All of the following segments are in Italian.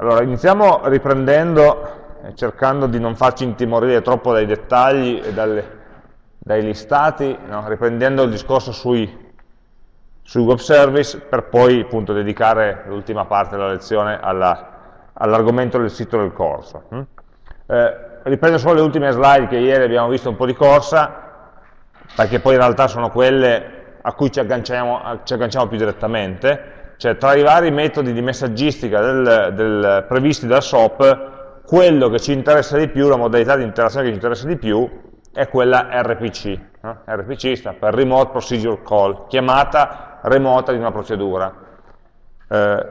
Allora, iniziamo riprendendo e cercando di non farci intimorire troppo dai dettagli e dalle, dai listati, no? riprendendo il discorso sui, sui, web service per poi appunto dedicare l'ultima parte della lezione all'argomento all del sito del corso. Hm? Eh, riprendo solo le ultime slide che ieri abbiamo visto un po' di corsa, perché poi in realtà sono quelle a cui ci agganciamo, ci agganciamo più direttamente, cioè tra i vari metodi di messaggistica del, del, previsti dal SOAP, quello che ci interessa di più, la modalità di interazione che ci interessa di più, è quella RPC. Eh? RPC sta per Remote Procedure Call, chiamata remota di una procedura. Eh,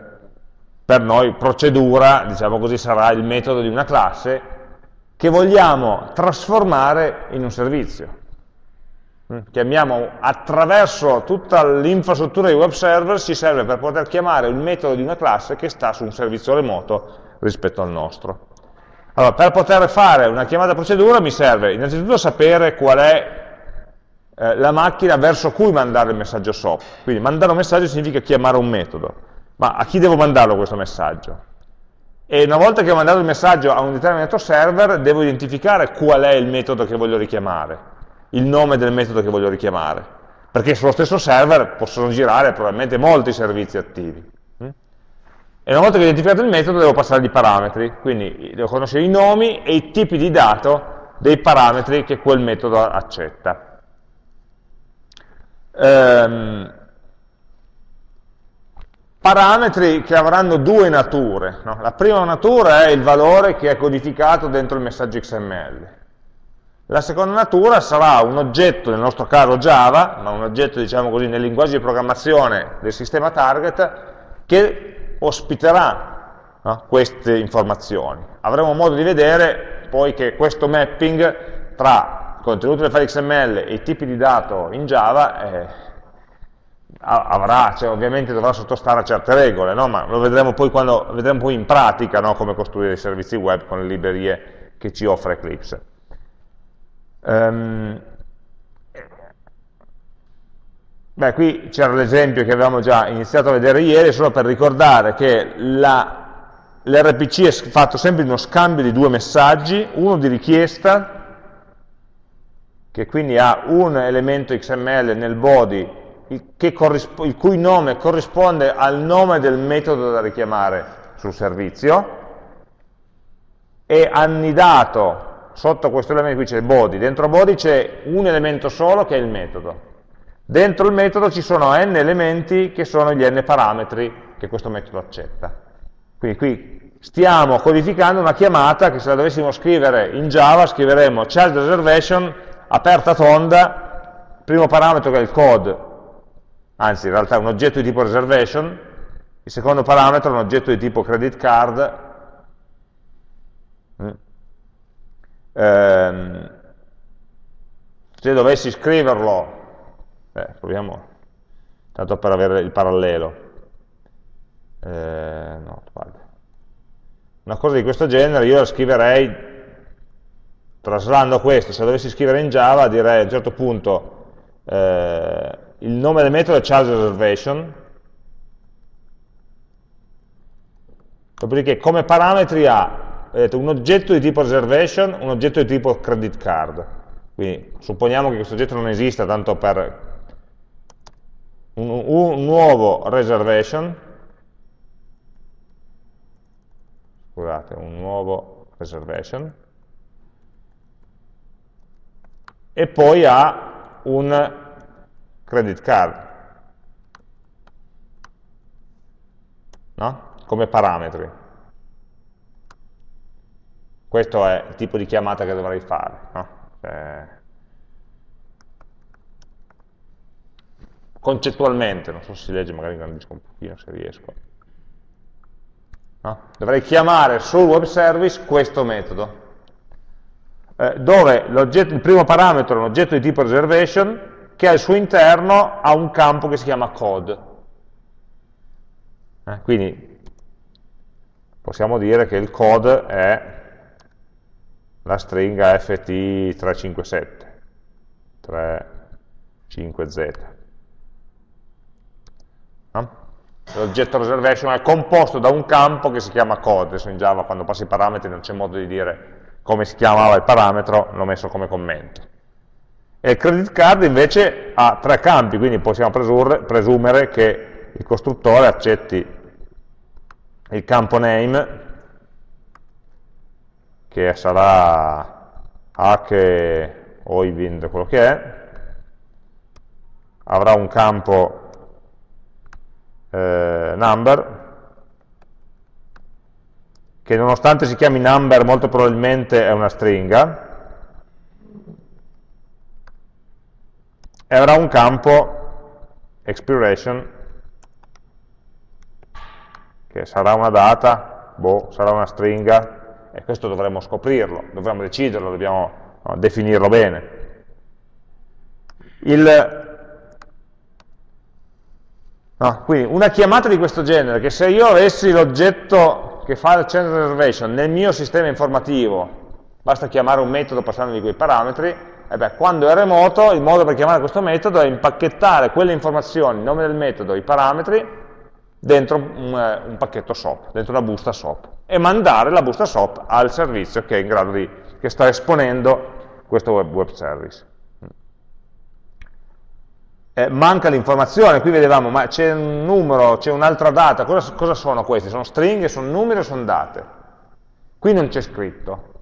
per noi procedura, diciamo così, sarà il metodo di una classe che vogliamo trasformare in un servizio. Mm. chiamiamo attraverso tutta l'infrastruttura di web server, ci serve per poter chiamare il metodo di una classe che sta su un servizio remoto rispetto al nostro. Allora, per poter fare una chiamata procedura mi serve innanzitutto sapere qual è eh, la macchina verso cui mandare il messaggio SOAP. Quindi mandare un messaggio significa chiamare un metodo. Ma a chi devo mandarlo questo messaggio? E una volta che ho mandato il messaggio a un determinato server, devo identificare qual è il metodo che voglio richiamare il nome del metodo che voglio richiamare, perché sullo stesso server possono girare probabilmente molti servizi attivi. Mm? E una volta che ho identificato il metodo devo passare i parametri, quindi devo conoscere i nomi e i tipi di dato dei parametri che quel metodo accetta. Ehm, parametri che avranno due nature. No? La prima natura è il valore che è codificato dentro il messaggio XML. La seconda natura sarà un oggetto, nel nostro caso Java, ma un oggetto diciamo così nel linguaggio di programmazione del sistema target, che ospiterà no, queste informazioni. Avremo modo di vedere poi che questo mapping tra il contenuto del file XML e i tipi di dato in Java eh, avrà, cioè, ovviamente dovrà sottostare a certe regole, no? ma lo vedremo poi, quando, vedremo poi in pratica no? come costruire i servizi web con le librerie che ci offre Eclipse. Um, beh, qui c'era l'esempio che avevamo già iniziato a vedere ieri, solo per ricordare che l'RPC è fatto sempre di uno scambio di due messaggi, uno di richiesta, che quindi ha un elemento XML nel body il, cui nome corrisponde al nome del metodo da richiamare sul servizio, e annidato sotto questo elemento qui c'è body, dentro body c'è un elemento solo che è il metodo. Dentro il metodo ci sono n elementi che sono gli n parametri che questo metodo accetta. Quindi qui stiamo codificando una chiamata che se la dovessimo scrivere in Java scriveremmo child reservation, aperta tonda, primo parametro che è il code, anzi in realtà è un oggetto di tipo reservation, il secondo parametro è un oggetto di tipo credit card, ehm, se dovessi scriverlo, eh, proviamo, tanto per avere il parallelo, eh, no, una cosa di questo genere io la scriverei, traslando questo, se dovessi scrivere in Java direi a un certo punto eh, il nome del metodo è child reservation, dopodiché come parametri ha vedete, un oggetto di tipo reservation, un oggetto di tipo credit card. Quindi supponiamo che questo oggetto non esista, tanto per un, un nuovo reservation, scusate, un nuovo reservation, e poi ha un credit card, no? come parametri. Questo è il tipo di chiamata che dovrei fare. No? Eh, concettualmente, non so se si legge, magari ingrandisco un pochino se riesco. No? Dovrei chiamare sul web service questo metodo, eh, dove il primo parametro è un oggetto di tipo reservation, che al suo interno ha un campo che si chiama code. Eh, quindi possiamo dire che il code è la stringa ft357, 35z. No? L'oggetto reservation è composto da un campo che si chiama code, adesso in Java quando passi i parametri non c'è modo di dire come si chiamava il parametro, l'ho messo come commento. E il credit card invece ha tre campi, quindi possiamo presumere che il costruttore accetti il campo name, che sarà H o Ivind, quello che è, avrà un campo eh, number, che nonostante si chiami number molto probabilmente è una stringa, e avrà un campo expiration che sarà una data, boh, sarà una stringa, e questo dovremmo scoprirlo, dovremmo deciderlo, dobbiamo no, definirlo bene. Il, no, quindi una chiamata di questo genere, che se io avessi l'oggetto che fa il change reservation nel mio sistema informativo, basta chiamare un metodo passandogli quei parametri, e beh, quando è remoto il modo per chiamare questo metodo è impacchettare quelle informazioni, il nome del metodo, i parametri, dentro un, eh, un, pacchetto SOAP, dentro una busta SOAP e mandare la busta SOAP al servizio che è in grado di, che sta esponendo questo web, web service. Eh, manca l'informazione, qui vedevamo, ma c'è un numero, c'è un'altra data, cosa, cosa sono questi? Sono stringhe, sono numeri o sono date? Qui non c'è scritto,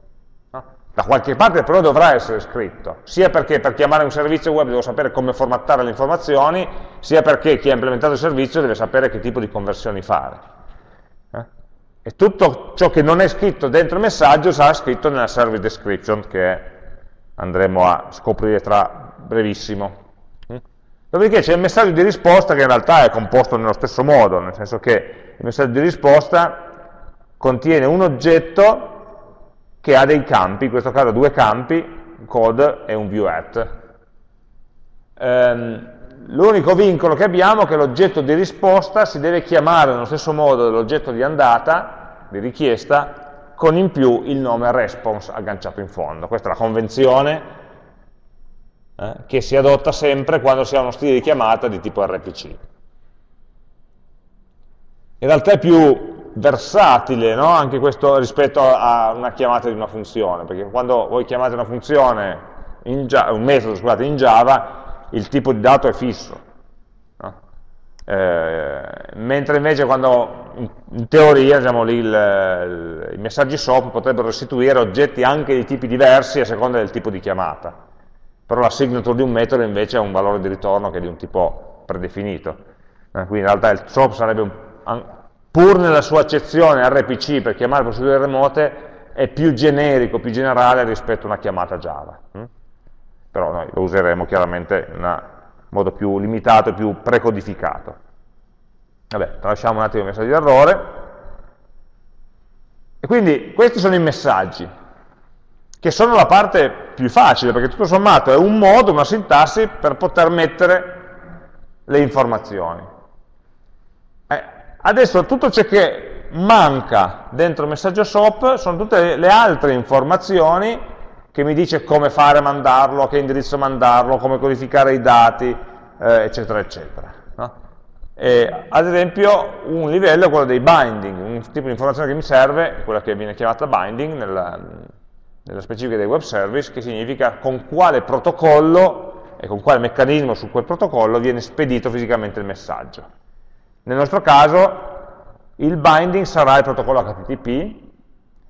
da qualche parte però dovrà essere scritto, sia perché per chiamare un servizio web devo sapere come formattare le informazioni, sia perché chi ha implementato il servizio deve sapere che tipo di conversioni fare. Eh? E tutto ciò che non è scritto dentro il messaggio sarà scritto nella service description che andremo a scoprire tra brevissimo. Mm? Dopodiché c'è il messaggio di risposta che in realtà è composto nello stesso modo, nel senso che il messaggio di risposta contiene un oggetto che ha dei campi, in questo caso due campi, code e un viewAt. Ehm, L'unico vincolo che abbiamo è che l'oggetto di risposta si deve chiamare nello stesso modo dell'oggetto di andata, di richiesta, con in più il nome response agganciato in fondo. Questa è la convenzione eh, che si adotta sempre quando si ha uno stile di chiamata di tipo RPC. In realtà è più versatile no? anche questo rispetto a una chiamata di una funzione, perché quando voi chiamate una funzione, Java, un metodo scusate, in Java, il tipo di dato è fisso. Eh, mentre invece quando in, teoria diciamo, lì, il, i messaggi SOAP potrebbero restituire oggetti anche di tipi diversi a seconda del tipo di chiamata. Però la signature di un metodo invece ha un valore di ritorno che è di un tipo predefinito. Eh, quindi in realtà il SOAP sarebbe un, pur nella sua accezione RPC per chiamare procedure remote, è più generico, più generale rispetto a una chiamata Java. Hm? Però noi lo useremo chiaramente in modo più limitato più precodificato. Vabbè, tralasciamo un attimo il messaggio di errore. E quindi questi sono i messaggi, che sono la parte più facile, perché tutto sommato è un modo, una sintassi per poter mettere le informazioni. Adesso tutto ciò che manca dentro il messaggio SOAP sono tutte le altre informazioni che mi dice come fare a mandarlo, a che indirizzo mandarlo, come codificare i dati, eh, eccetera, eccetera. No? E, ad esempio un livello è quello dei binding, un tipo di informazione che mi serve, quella che viene chiamata binding nella, nella specifica dei web service, che significa con quale protocollo e con quale meccanismo su quel protocollo viene spedito fisicamente il messaggio. Nel nostro caso il binding sarà il protocollo HTTP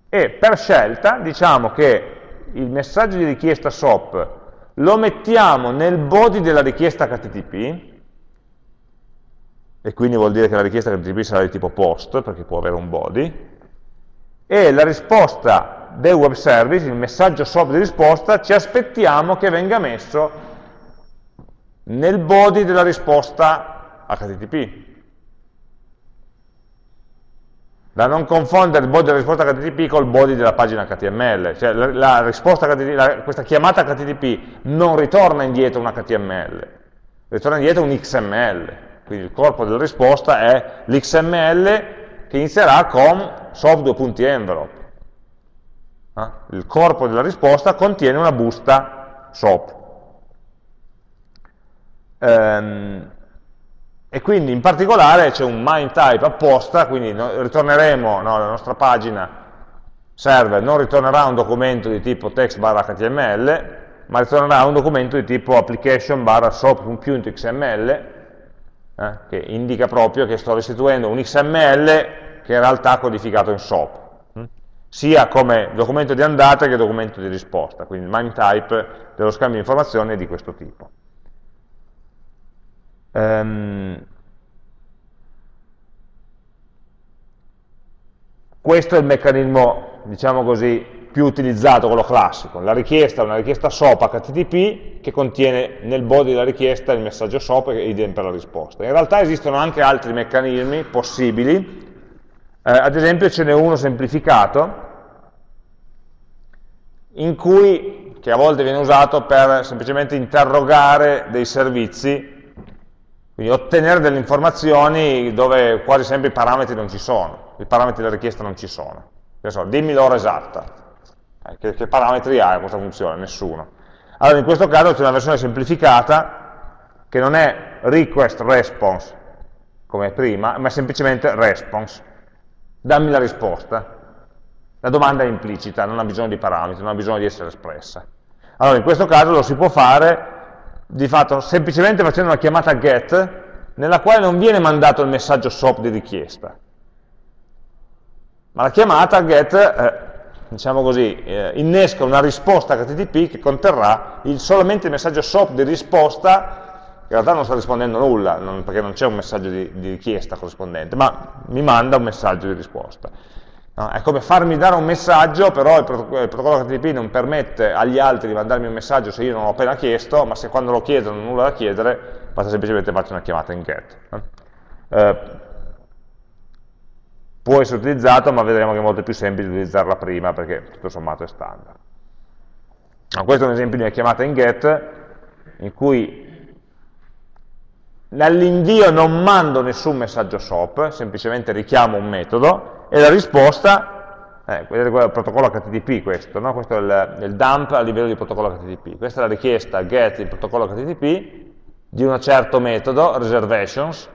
e per scelta diciamo che il messaggio di richiesta SOAP lo mettiamo nel body della richiesta HTTP e quindi vuol dire che la richiesta HTTP sarà di tipo post perché può avere un body e la risposta del web service, il messaggio SOAP di risposta, ci aspettiamo che venga messo nel body della risposta HTTP da non confondere il body della risposta HTTP col body della pagina HTML, cioè la, la la, questa chiamata HTTP non ritorna indietro un HTML, ritorna indietro un XML, quindi il corpo della risposta è l'XML che inizierà con soft2.envelope. Eh? Il corpo della risposta contiene una busta SOAP. Um, E quindi in particolare c'è un MIME apposta, quindi ritorneremo no, la nostra pagina server non ritornerà un documento di tipo text barra HTML, ma ritornerà un documento di tipo application barra soap.xml, eh, che indica proprio che sto restituendo un XML che in realtà è codificato in SOAP, hm? sia come documento di andata che documento di risposta, quindi il MIME type dello scambio di informazioni è di questo tipo. Um, questo è il meccanismo, diciamo così, più utilizzato, quello classico. La richiesta è una richiesta SOAP HTTP che contiene nel body della richiesta il messaggio SOAP e idem per la risposta. In realtà esistono anche altri meccanismi possibili, eh, ad esempio ce n'è uno semplificato, in cui, che a volte viene usato per semplicemente interrogare dei servizi quindi ottenere delle informazioni dove quasi sempre i parametri non ci sono, i parametri della richiesta non ci sono. So, dimmi l'ora esatta. Eh, che, che, parametri ha questa funzione? Nessuno. Allora in questo caso c'è una versione semplificata che non è request response come prima, ma semplicemente response. Dammi la risposta. La domanda è implicita, non ha bisogno di parametri, non ha bisogno di essere espressa. Allora in questo caso lo si può fare di fatto semplicemente facendo una chiamata get nella quale non viene mandato il messaggio SOAP di richiesta. Ma la chiamata get, eh, diciamo così, eh, innesca una risposta HTTP che conterrà il, solamente il messaggio SOAP di risposta, che in realtà non sta rispondendo nulla, non, perché non c'è un messaggio di, di richiesta corrispondente, ma mi manda un messaggio di risposta. No? È come farmi dare un messaggio, però il protocollo, HTTP non permette agli altri di mandarmi un messaggio se io non l'ho appena chiesto, ma se quando lo chiedo non ho nulla da chiedere, basta semplicemente fare una chiamata in get. Eh, può essere utilizzato, ma vedremo che è molto più semplice utilizzarla prima, perché tutto sommato è standard. No, questo è un esempio di una chiamata in get, in cui dall'invio non mando nessun messaggio SOAP, semplicemente richiamo un metodo, e la risposta, eh, vedete qua è il protocollo HTTP questo, no? questo è il, il, dump a livello di protocollo HTTP, questa è la richiesta get in protocollo HTTP di un certo metodo, reservations,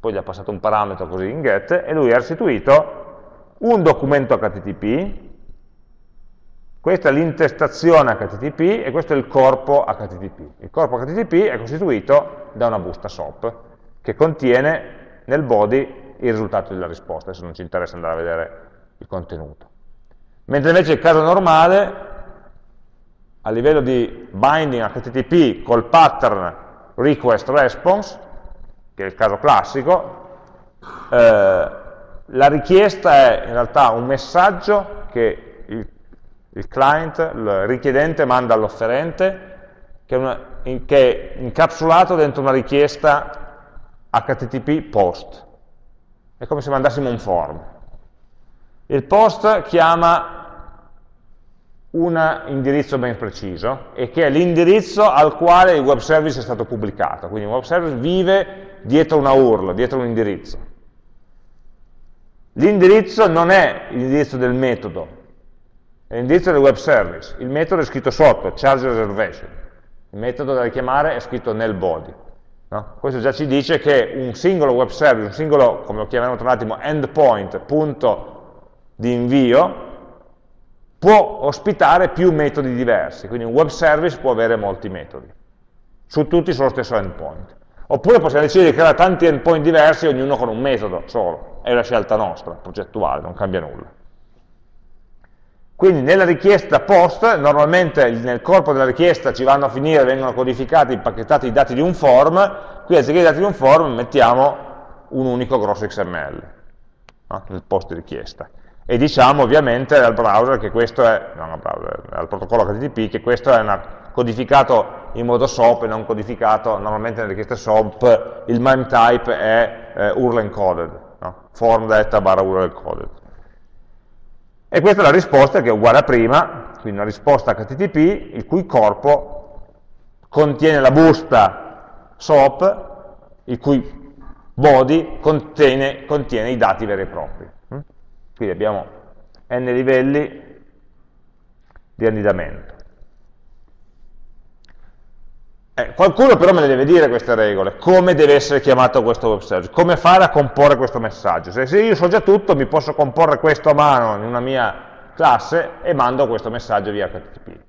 poi gli ha passato un parametro così in get, e lui ha restituito un documento HTTP, questa è l'intestazione HTTP e questo è il corpo HTTP. Il corpo HTTP è costituito da una busta SOAP che contiene nel body il risultato della risposta, adesso non ci interessa andare a vedere il contenuto. Mentre invece il caso normale, a livello di binding HTTP col pattern request response, che è il caso classico, eh, la richiesta è in realtà un messaggio che il, il client, il richiedente manda all'offerente, che, che è incapsulato dentro una richiesta HTTP post. È come se mandassimo un form. Il post chiama un indirizzo ben preciso e che è l'indirizzo al quale il web service è stato pubblicato. Quindi un web service vive dietro una URL, dietro un indirizzo. L'indirizzo non è l'indirizzo del metodo, è l'indirizzo del web service. Il metodo è scritto sotto, charge reservation. Il metodo da richiamare è scritto nel body. No? Questo già ci dice che un singolo web service, un singolo, come lo chiameremo tra un attimo, endpoint, punto di invio, può ospitare più metodi diversi, quindi un web service può avere molti metodi, su tutti sullo stesso endpoint. Oppure possiamo decidere di creare tanti endpoint diversi, ognuno con un metodo solo, è una scelta nostra, progettuale, non cambia nulla. Quindi nella richiesta post, normalmente nel corpo della richiesta ci vanno a finire, vengono codificati, impacchettati i dati di un form, qui anziché i dati di un form mettiamo un unico grosso XML no? nel post richiesta. E diciamo ovviamente al browser che questo è, non al browser, al protocollo HTTP, che questo è una, codificato in modo SOAP e non codificato, normalmente nelle richieste SOAP il MIME type è eh, URL encoded, no? form data barra URL encoded. E questa è la risposta che è uguale a prima, quindi una risposta HTTP il cui corpo contiene la busta SOAP, il cui body contiene, contiene i dati veri e propri. Mm? Quindi abbiamo n livelli di annidamento. Eh, qualcuno però me le deve dire queste regole, come deve essere chiamato questo web service, come fare a comporre questo messaggio. Se, se io so già tutto, mi posso comporre questo a mano in una mia classe e mando questo messaggio via HTTP.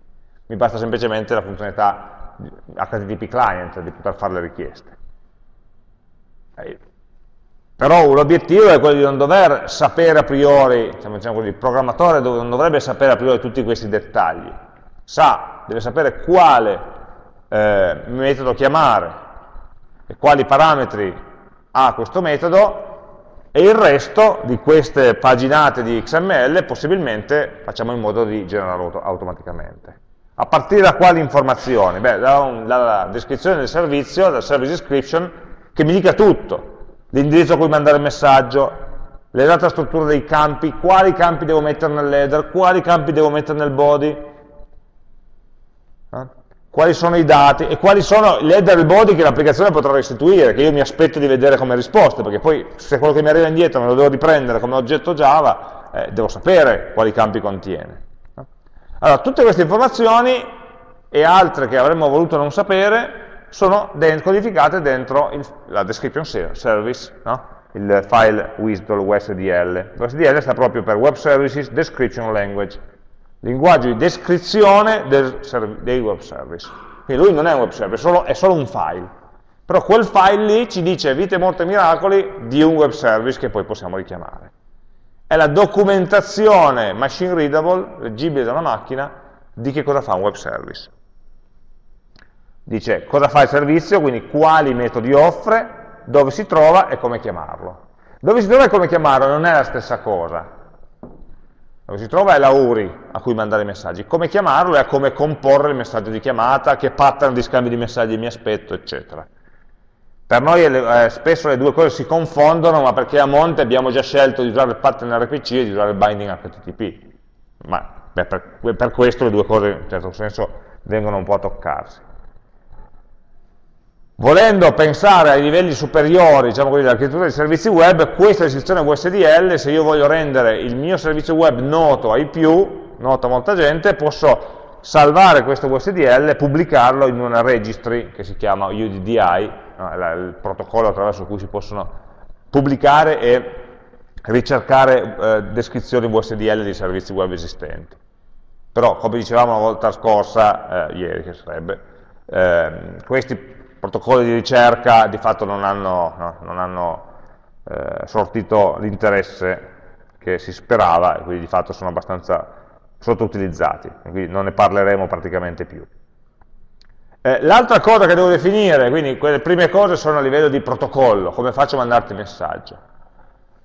Mi basta semplicemente la funzionalità HTTP client di poter fare le richieste. Eh, però l'obiettivo è quello di non dover sapere a priori, diciamo, diciamo così, il programmatore non dovrebbe sapere a priori tutti questi dettagli, sa, deve sapere quale eh, metodo chiamare e quali parametri ha questo metodo e il resto di queste paginate di XML possibilmente facciamo in modo di generarlo automaticamente. A partire da quali informazioni? Beh, dalla descrizione del servizio, dal service description, che mi dica tutto, l'indirizzo a cui mandare il messaggio, l'esatta struttura dei campi, quali campi devo mettere nell'header, quali campi devo mettere nel body, eh? Quali sono i dati e quali sono l'header e il body che l'applicazione potrà restituire, che io mi aspetto di vedere come risposte, perché poi se quello che mi arriva indietro me lo devo riprendere come oggetto Java, eh, devo sapere quali campi contiene. Allora, tutte queste informazioni e altre che avremmo voluto non sapere sono codificate dentro il, la description service, no? il file WSDL. WSDL sta proprio per Web Services Description Language, linguaggio di descrizione del, dei web service. Quindi lui non è un web service, è solo, è solo un file. Però quel file lì ci dice vite, morte e miracoli di un web service che poi possiamo richiamare. È la documentazione machine readable, leggibile da una macchina, di che cosa fa un web service dice cosa fa il servizio, quindi quali metodi offre, dove si trova e come chiamarlo. Dove si trova e come chiamarlo non è la stessa cosa. Dove si trova è la URI a cui mandare i messaggi. Come chiamarlo è come comporre il messaggio di chiamata, che pattern di scambio di messaggi mi aspetto, eccetera. Per noi eh, spesso le due cose si confondono, ma perché a monte abbiamo già scelto di usare il pattern RPC e di usare il binding HTTP. Ma beh, per, per questo le due cose, in un certo senso, vengono un po' a toccarsi. Volendo pensare ai livelli superiori diciamo così, dell'architettura dei servizi web, questa descrizione USDL, se io voglio rendere il mio servizio web noto ai più, noto a molta gente, posso salvare questo USDL e pubblicarlo in una registry che si chiama UDDI, il protocollo attraverso cui si possono pubblicare e ricercare eh, descrizioni USDL di servizi web esistenti. Però, come dicevamo la volta scorsa, eh, ieri che sarebbe, eh, questi protocolli di ricerca di fatto non hanno, no, non hanno eh, sortito l'interesse che si sperava e quindi di fatto sono abbastanza sottoutilizzati, quindi non ne parleremo praticamente più. Eh, L'altra cosa che devo definire, quindi quelle prime cose sono a livello di protocollo, come faccio a mandarti messaggio.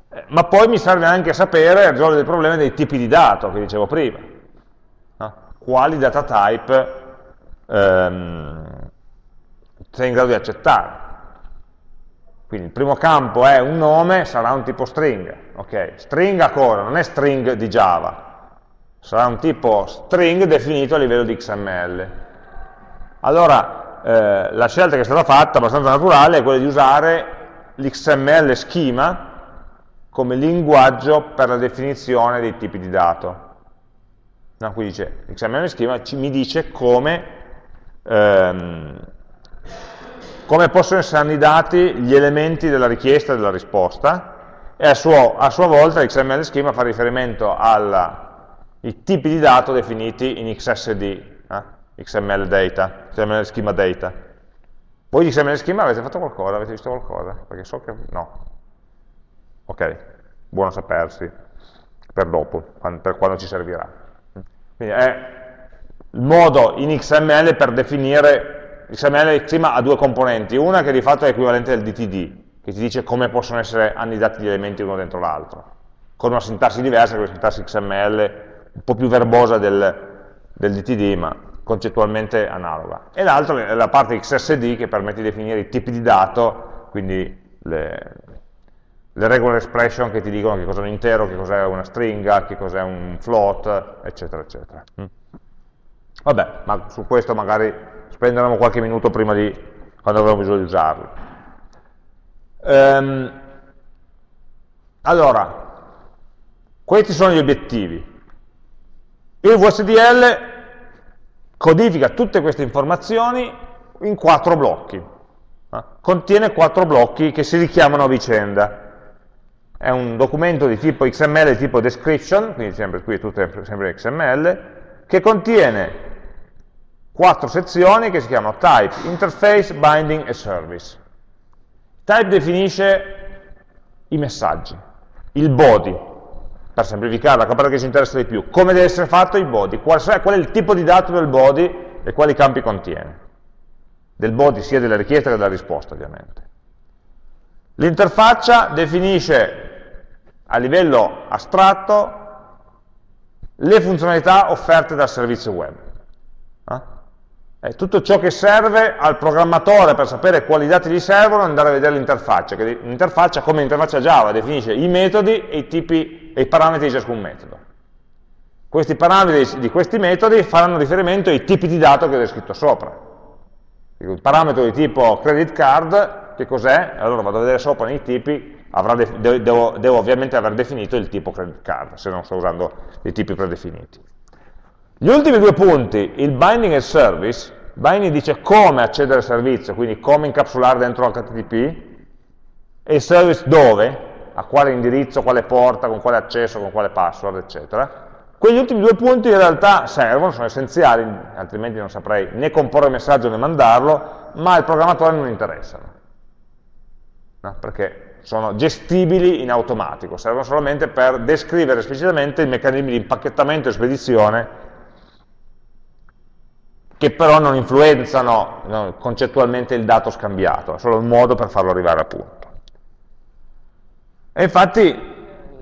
Eh, ma poi mi serve anche sapere risolvere il problema dei tipi di dato che dicevo prima. No? Quali data type ehm, sei in grado di accettare. Quindi il primo campo è un nome, sarà un tipo string. Ok, string a cosa? Non è string di Java. Sarà un tipo string definito a livello di XML. Allora, eh, la scelta che è stata fatta, abbastanza naturale, è quella di usare l'XML schema come linguaggio per la definizione dei tipi di dato. No, qui dice, l'XML schema mi dice come ehm, come possono essere annidati gli elementi della richiesta e della risposta e a, suo, a sua volta l'XML schema fa riferimento ai tipi di dato definiti in XSD, eh? XML data, XML schema data. Voi di XML schema avete fatto qualcosa? Avete visto qualcosa? Perché so che no. Ok, buono sapersi per dopo, per quando ci servirà. Quindi è il modo in XML per definire XML schema ha due componenti, una che di fatto è equivalente al DTD, che ti dice come possono essere annidati gli elementi uno dentro l'altro, con una sintassi diversa, è una sintassi XML un po' più verbosa del, del DTD, ma concettualmente analoga. E l'altro è la parte XSD che permette di definire i tipi di dato, quindi le, le regular expression che ti dicono che cos'è un intero, che cos'è una stringa, che cos'è un float, eccetera, eccetera. Mm. Vabbè, ma su questo magari spenderemo qualche minuto prima di quando avremo bisogno di usarlo. Ehm, allora, questi sono gli obiettivi. Il VSDL codifica tutte queste informazioni in quattro blocchi. Eh? Contiene quattro blocchi che si richiamano a vicenda. È un documento di tipo XML, di tipo description, quindi sempre, qui è tutto sempre XML, che contiene quattro sezioni che si chiamano type, interface, binding e service. Type definisce i messaggi, il body, per semplificare, la cosa che ci interessa di più, come deve essere fatto il body, qual, qual è il tipo di dato del body e quali campi contiene. Del body sia della richiesta che della risposta, ovviamente. L'interfaccia definisce a livello astratto le funzionalità offerte dal servizio web. È tutto ciò che serve al programmatore per sapere quali dati gli servono andare a vedere l'interfaccia, che l'interfaccia come l'interfaccia Java definisce i metodi e i, tipi, e i parametri di ciascun metodo. Questi parametri di questi metodi faranno riferimento ai tipi di dato che è scritto sopra. Il parametro di tipo credit card, che cos'è? Allora vado a vedere sopra nei tipi, devo, devo ovviamente aver definito il tipo credit card, se non sto usando dei tipi predefiniti. Gli ultimi due punti, il binding e il service, binding dice come accedere al servizio, quindi come incapsulare dentro HTTP, e il service dove, a quale indirizzo, quale porta, con quale accesso, con quale password, eccetera. Quegli ultimi due punti in realtà servono, sono essenziali, altrimenti non saprei né comporre il messaggio né mandarlo, ma al programmatore non interessano, no? perché sono gestibili in automatico, servono solamente per descrivere esplicitamente i meccanismi di impacchettamento e spedizione che però non influenzano no, concettualmente il dato scambiato, è solo un modo per farlo arrivare a punto. E infatti,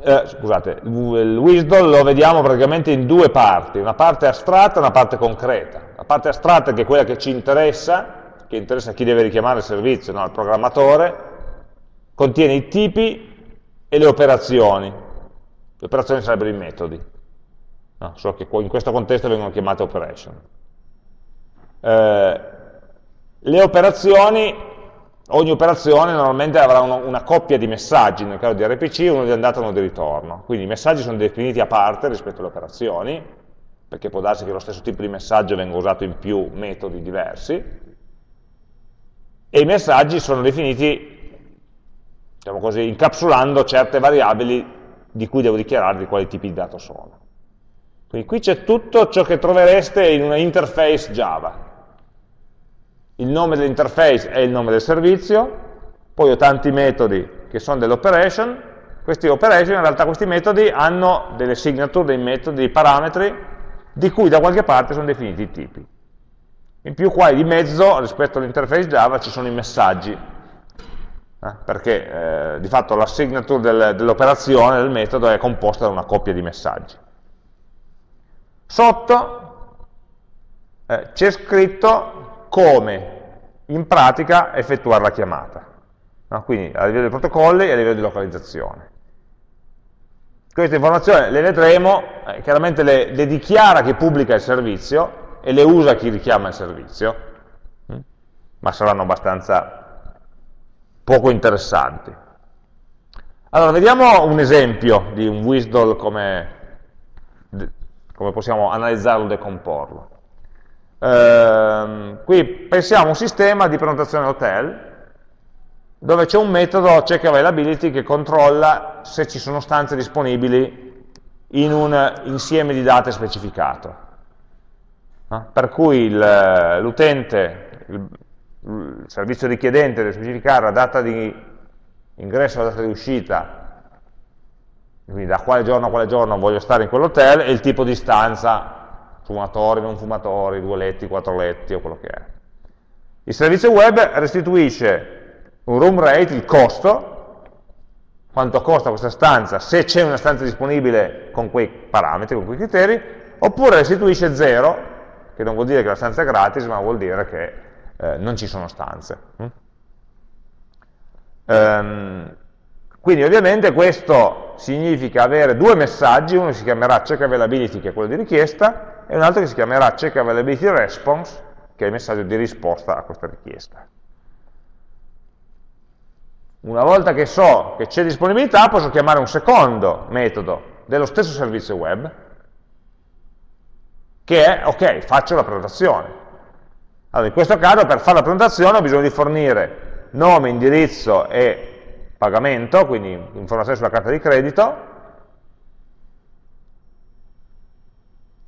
eh, scusate, il WSDL lo vediamo praticamente in due parti, una parte astratta e una parte concreta. La parte astratta che è quella che ci interessa, che interessa a chi deve richiamare il servizio, no, al programmatore, contiene i tipi e le operazioni. Le operazioni sarebbero i metodi, no, solo che in questo contesto vengono chiamate operation. Eh, le operazioni, ogni operazione normalmente avrà uno, una coppia di messaggi, nel caso di RPC uno di andata e uno di ritorno, quindi i messaggi sono definiti a parte rispetto alle operazioni, perché può darsi che lo stesso tipo di messaggio venga usato in più metodi diversi, e i messaggi sono definiti, diciamo così, incapsulando certe variabili di cui devo dichiarare di quali tipi di dato sono. Quindi qui c'è tutto ciò che trovereste in una interface Java il nome dell'interface è il nome del servizio, poi ho tanti metodi che sono delle operation, questi operation, in realtà questi metodi hanno delle signature, dei metodi, dei parametri, di cui da qualche parte sono definiti i tipi. In più qua di mezzo, rispetto all'interface Java, ci sono i messaggi, eh, perché eh, di fatto la signature del, dell'operazione, del metodo, è composta da una coppia di messaggi. Sotto eh, c'è scritto come in pratica effettuare la chiamata, no? quindi a livello di protocolli e a livello di localizzazione. Queste informazioni le vedremo, eh, chiaramente le, le, dichiara chi pubblica il servizio e le usa chi richiama il servizio, hm? ma saranno abbastanza poco interessanti. Allora, vediamo un esempio di un WSDL come, come possiamo analizzarlo e decomporlo. Ehm, qui pensiamo a un sistema di prenotazione hotel dove c'è un metodo check availability che controlla se ci sono stanze disponibili in un insieme di date specificato. No? Per cui l'utente, il, il, servizio richiedente deve specificare la data di ingresso e la data di uscita, quindi da quale giorno a quale giorno voglio stare in quell'hotel e il tipo di stanza fumatori, non fumatori, due letti, quattro letti o quello che è. Il servizio web restituisce un room rate, il costo, quanto costa questa stanza, se c'è una stanza disponibile con quei parametri, con quei criteri, oppure restituisce zero, che non vuol dire che la stanza è gratis, ma vuol dire che eh, non ci sono stanze. Mm? Um, quindi ovviamente questo significa avere due messaggi, uno si chiamerà check availability, che è quello di richiesta, e un altro che si chiamerà check availability response, che è il messaggio di risposta a questa richiesta. Una volta che so che c'è disponibilità, posso chiamare un secondo metodo dello stesso servizio web, che è, ok, faccio la prenotazione. Allora, in questo caso per fare la prenotazione ho bisogno di fornire nome, indirizzo e pagamento, quindi informazioni sulla carta di credito,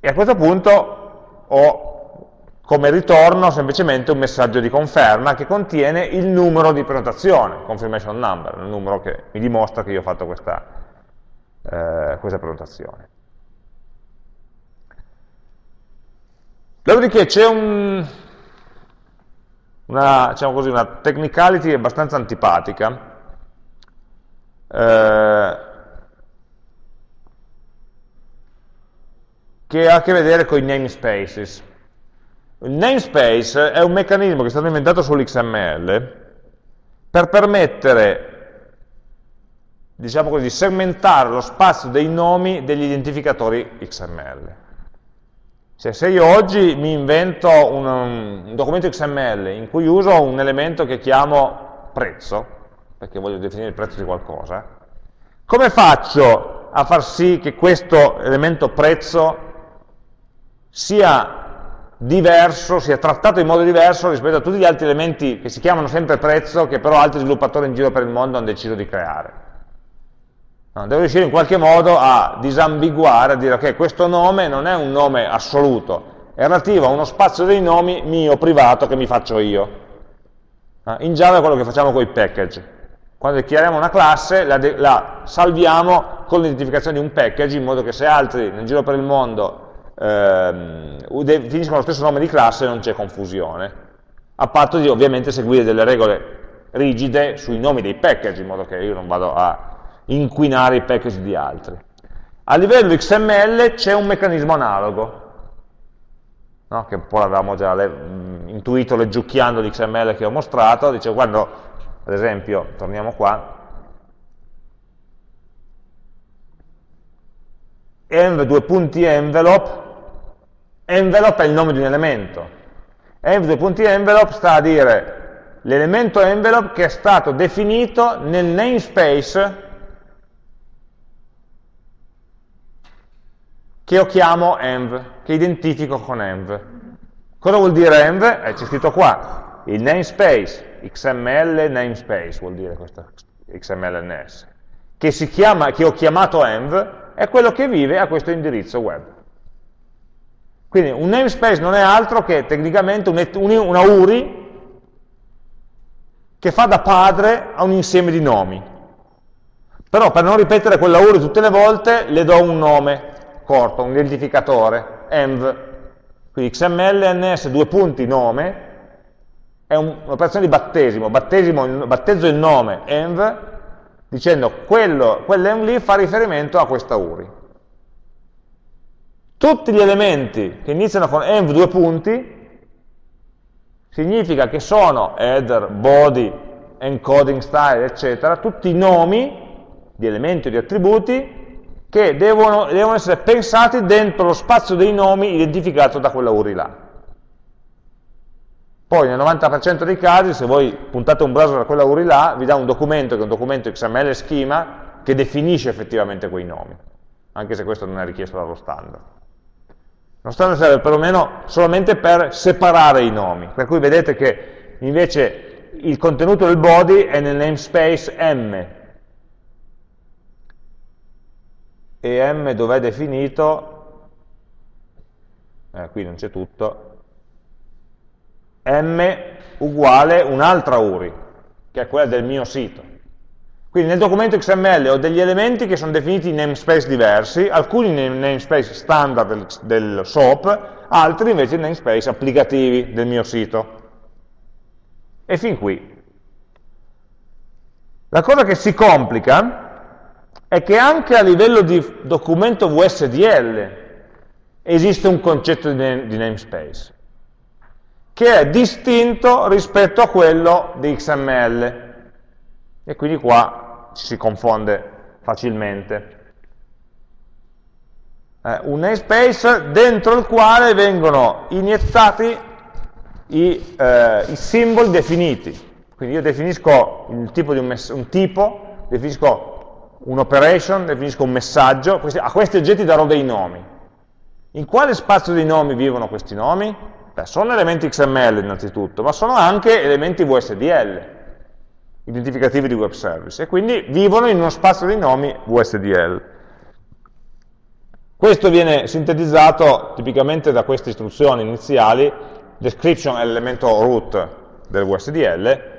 e a questo punto ho come ritorno semplicemente un messaggio di conferma che contiene il numero di prenotazione, confirmation number, il numero che mi dimostra che io ho fatto questa, eh, questa prenotazione. Dopodiché c'è un, una, diciamo una technicality abbastanza antipatica, eh, che ha a che vedere con i namespaces. Il namespace è un meccanismo che è stato inventato sull'XML per permettere, diciamo così, di segmentare lo spazio dei nomi degli identificatori XML. Cioè, se io oggi mi invento un, un, documento XML in cui uso un elemento che chiamo prezzo, perché voglio definire il prezzo di qualcosa, come faccio a far sì che questo elemento prezzo sia diverso, sia trattato in modo diverso rispetto a tutti gli altri elementi che si chiamano sempre prezzo, che però altri sviluppatori in giro per il mondo hanno deciso di creare. No, devo riuscire in qualche modo a disambiguare, a dire che okay, questo nome non è un nome assoluto, è relativo a uno spazio dei nomi mio, privato, che mi faccio io. In Java è quello che facciamo con i package. Quando dichiariamo una classe, la, la salviamo con l'identificazione di un package, in modo che se altri nel giro per il mondo ehm, definiscono lo stesso nome di classe non c'è confusione, a patto di ovviamente seguire delle regole rigide sui nomi dei package, in modo che io non vado a inquinare i package di altri. A livello XML c'è un meccanismo analogo, no? che un po' l'avevamo già le, intuito leggiucchiando l'XML che ho mostrato, dice quando, ad esempio, torniamo qua, env due punti envelope envelope è il nome di un elemento. env due punti envelope sta a dire l'elemento envelope che è stato definito nel namespace che io chiamo env, che identifico con env. Cosa vuol dire env? Eh, c'è scritto qua, il namespace, XML namespace vuol dire questo XMLNS, che, si chiama, che ho chiamato env, è quello che vive a questo indirizzo web. Quindi un namespace non è altro che tecnicamente una URI che fa da padre a un insieme di nomi. Però per non ripetere quella URI tutte le volte le do un nome corto, un identificatore, env. Quindi XML, NS, due punti, nome, è un'operazione di battesimo, battesimo, battezzo il nome env, dicendo quello, quell'env lì fa riferimento a questa URI. Tutti gli elementi che iniziano con env due punti significa che sono header, body, encoding style, eccetera, tutti i nomi di elementi o di attributi che devono, devono essere pensati dentro lo spazio dei nomi identificato da quella URI là. Poi nel 90% dei casi, se voi puntate un browser a quella URI là, vi dà un documento che è un documento XML schema che definisce effettivamente quei nomi, anche se questo non è richiesto dallo standard. Lo standard serve perlomeno solamente per separare i nomi, per cui vedete che invece il contenuto del body è nel namespace M, e M dov'è definito, eh, qui non c'è tutto, M uguale un'altra URI, che è quella del mio sito. Quindi nel documento XML ho degli elementi che sono definiti in namespace diversi, alcuni nei namespace standard del, del SOAP, altri invece in namespace applicativi del mio sito. E fin qui. La cosa che si complica è che anche a livello di documento VSDL esiste un concetto di namespace, che è distinto rispetto a quello di XML. E quindi qua ci si confonde facilmente. Eh, un namespace dentro il quale vengono iniettati i, eh, i simboli definiti. Quindi io definisco il tipo un, un tipo, definisco un'operation, definisco un messaggio, questi, a questi oggetti darò dei nomi. In quale spazio dei nomi vivono questi nomi? Beh, sono elementi XML innanzitutto, ma sono anche elementi VSDL, identificativi di web service, e quindi vivono in uno spazio di nomi VSDL. Questo viene sintetizzato tipicamente da queste istruzioni iniziali, description è l'elemento root del VSDL,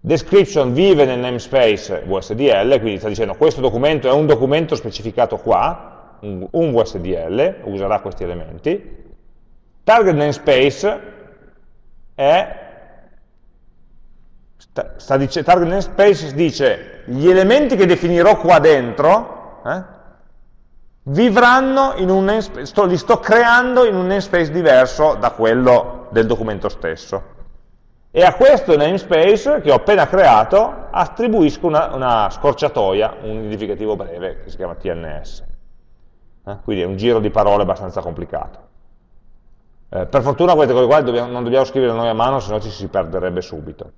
description vive nel namespace VSDL, quindi sta dicendo questo documento è un documento specificato qua, un, un VSDL, userà questi elementi, target namespace è sta, sta dice, target namespace dice gli elementi che definirò qua dentro eh, vivranno in un namespace, sto, li sto creando in un namespace diverso da quello del documento stesso. E a questo namespace che ho appena creato attribuisco una, una scorciatoia, un identificativo breve che si chiama TNS. Eh? Quindi è un giro di parole abbastanza complicato. Eh, per fortuna queste cose qua dobbiamo, non dobbiamo scrivere noi a mano, se no ci si perderebbe subito.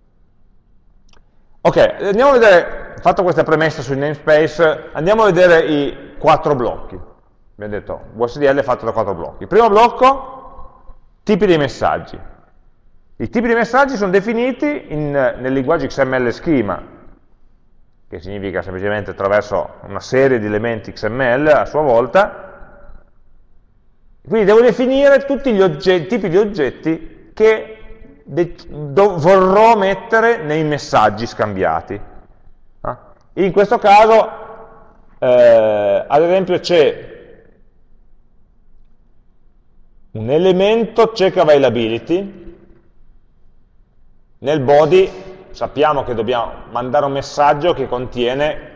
Ok, andiamo a vedere, fatto questa premessa sui namespace, andiamo a vedere i quattro blocchi. Abbiamo detto, VSDL è fatto da quattro blocchi. Primo blocco, tipi dei messaggi. I tipi di messaggi sono definiti in, nel linguaggio XML schema, che significa semplicemente attraverso una serie di elementi XML a sua volta, quindi devo definire tutti gli oggetti, tipi di oggetti che vorrò mettere nei messaggi scambiati. Ah. In questo caso, eh, ad esempio, c'è un elemento check availability, nel body sappiamo che dobbiamo mandare un messaggio che contiene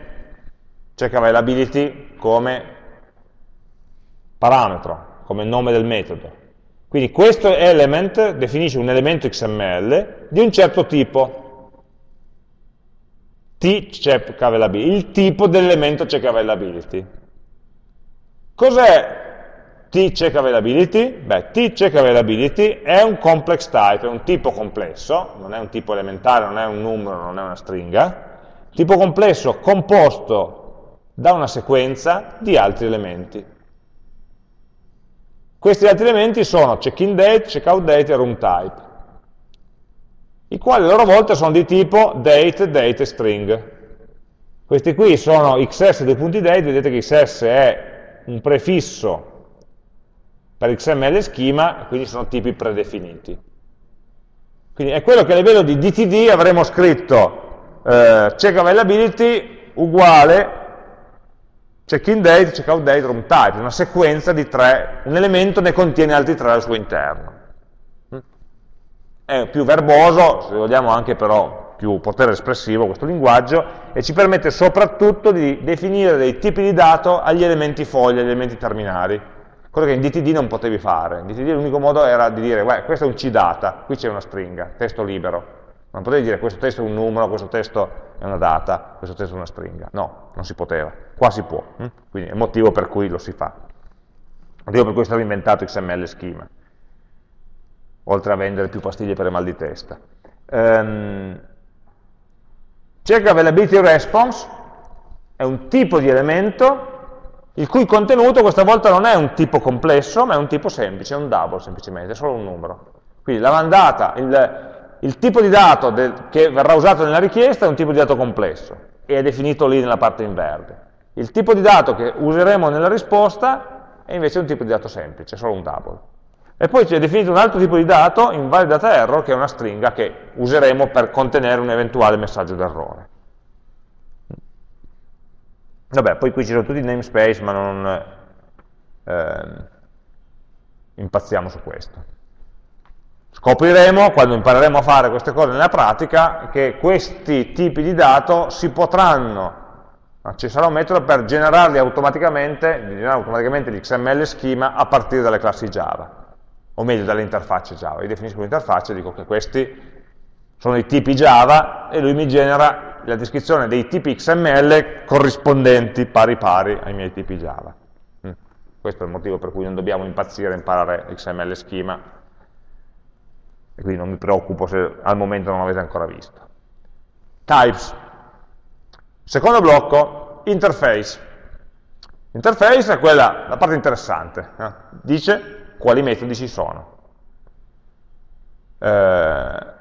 check availability come parametro, come nome del metodo. Quindi questo element definisce un elemento XML di un certo tipo, t check availability, il tipo dell'elemento check availability. Cos'è t-check availability? Beh, t-check availability è un complex type, è un tipo complesso, non è un tipo elementare, non è un numero, non è una stringa, tipo complesso composto da una sequenza di altri elementi. Questi altri elementi sono check-in date, check-out date e room type, i quali a loro volta sono di tipo date, date e string. Questi qui sono xs2.date, vedete che xs è un prefisso per XML schema, quindi sono tipi predefiniti. Quindi è quello che a livello di DTD avremo scritto eh, check availability uguale check-in date, check-out date, room type, una sequenza di tre, un elemento ne contiene altri tre al suo interno. È più verboso, se vogliamo anche però più potere espressivo questo linguaggio, e ci permette soprattutto di definire dei tipi di dato agli elementi foglia, agli elementi terminali cosa che in DTD non potevi fare. In DTD l'unico modo era di dire, questo è un CData, qui c'è una stringa, testo libero. Non potevi dire questo testo è un numero, questo testo è una data, questo testo è una stringa. No, non si poteva. Qua si può. Hm? Quindi è il motivo per cui lo si fa. Il motivo per cui è stato inventato XML schema. Oltre a vendere più pastiglie per il mal di testa. Um, check availability response è un tipo di elemento il cui contenuto questa volta non è un tipo complesso, ma è un tipo semplice, è un double semplicemente, è solo un numero. Quindi la mandata, il, il tipo di dato del, che verrà usato nella richiesta è un tipo di dato complesso e è definito lì nella parte in verde. Il tipo di dato che useremo nella risposta è invece un tipo di dato semplice, solo un double. E poi c'è definito un altro tipo di dato, invalidata error, che è una stringa che useremo per contenere un eventuale messaggio d'errore. Vabbè, poi qui ci sono tutti i namespace, ma non eh, impazziamo su questo. Scopriremo, quando impareremo a fare queste cose nella pratica, che questi tipi di dato si potranno, ci sarà un metodo per generarli automaticamente, generare automaticamente l'XML schema a partire dalle classi Java, o meglio dalle interfacce Java. Io definisco l'interfaccia e dico che questi sono i tipi Java e lui mi genera la descrizione dei tipi XML corrispondenti pari pari ai miei tipi Java. Mm. Questo è il motivo per cui non dobbiamo impazzire a imparare XML schema e quindi non mi preoccupo se al momento non l'avete ancora visto. Types. Secondo blocco, interface. Interface è quella, la parte interessante, eh? dice quali metodi ci sono. eh,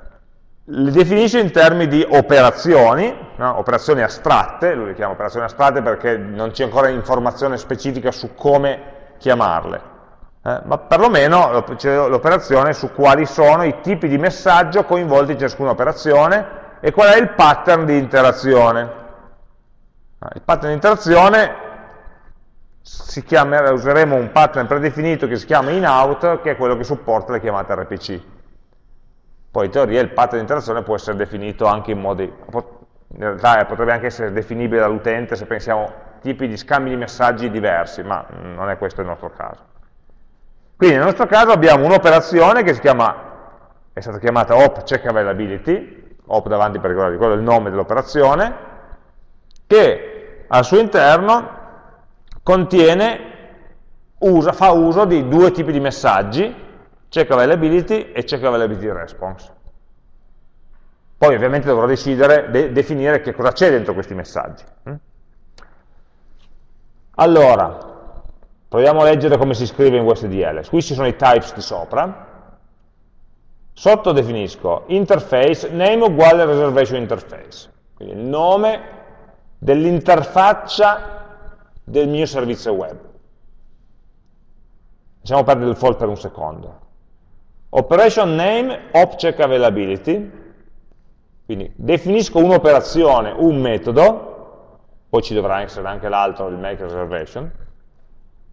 le definisce in termini di operazioni, no? operazioni astratte, lui le chiama operazioni astratte perché non c'è ancora informazione specifica su come chiamarle, eh? ma perlomeno l'operazione su quali sono i tipi di messaggio coinvolti in ciascuna operazione e qual è il pattern di interazione. Ah, il pattern di interazione chiama, useremo un pattern predefinito che si chiama inout, che è quello che supporta le chiamate RPC. Poi in teoria il pattern di interazione può essere definito anche in modi, in realtà potrebbe anche essere definibile dall'utente se pensiamo tipi di scambi di messaggi diversi, ma non è questo il nostro caso. Quindi nel nostro caso abbiamo un'operazione che si chiama, è stata chiamata op check availability, op davanti per ricordare quello è il nome dell'operazione, che al suo interno contiene, usa, fa uso di due tipi di messaggi, check availability e check availability response. Poi ovviamente dovrò decidere, de definire che cosa c'è dentro questi messaggi. Mm? Allora, proviamo a leggere come si scrive in USDL. Qui ci sono i types di sopra. Sotto definisco interface, name uguale reservation interface. Quindi il nome dell'interfaccia del mio servizio web. Lasciamo perdere il default per un secondo. Operation name, object availability, quindi definisco un'operazione, un metodo, poi ci dovrà essere anche l'altro, il make reservation.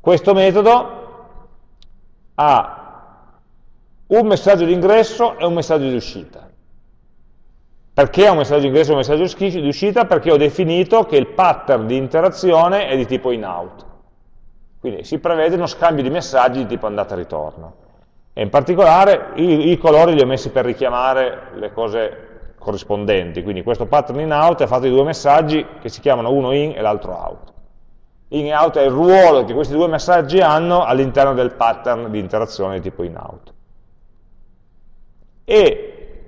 Questo metodo ha un messaggio di ingresso e un messaggio di uscita. Perché ha un messaggio di ingresso e un messaggio di uscita? Perché ho definito che il pattern di interazione è di tipo in-out. Quindi si prevede uno scambio di messaggi di tipo andata e ritorno. E in particolare i, i, colori li ho messi per richiamare le cose corrispondenti, quindi questo pattern in out è fatto di due messaggi che si chiamano uno in e l'altro out. In out è il ruolo che questi due messaggi hanno all'interno del pattern di interazione tipo in out. E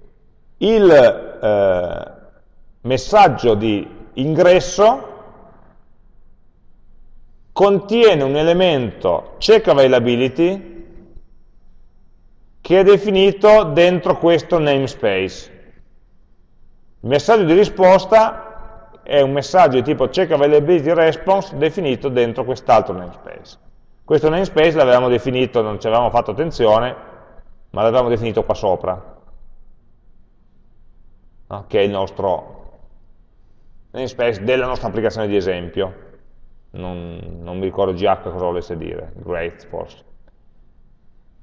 il eh, messaggio di ingresso contiene un elemento check availability che è definito dentro questo namespace. Il messaggio di risposta è un messaggio di tipo check availability response definito dentro quest'altro namespace. Questo namespace l'avevamo definito, non ci avevamo fatto attenzione, ma l'avevamo definito qua sopra, no? che è il nostro namespace della nostra applicazione di esempio. Non, non mi ricordo GH cosa volesse dire, great forse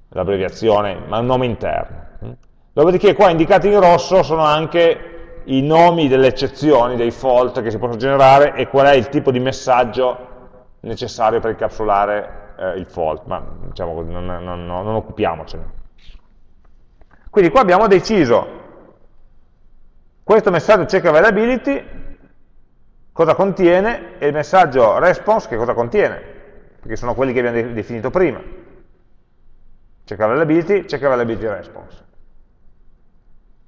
l'abbreviazione, ma un nome interno. Dopodiché qua indicati in rosso sono anche i nomi delle eccezioni, dei fault che si possono generare e qual è il tipo di messaggio necessario per incapsulare eh, il fault, ma diciamo non, non, non, non occupiamocene. Quindi qua abbiamo deciso questo messaggio check availability cosa contiene e il messaggio response che cosa contiene, perché sono quelli che abbiamo definito prima check availability, check availability response.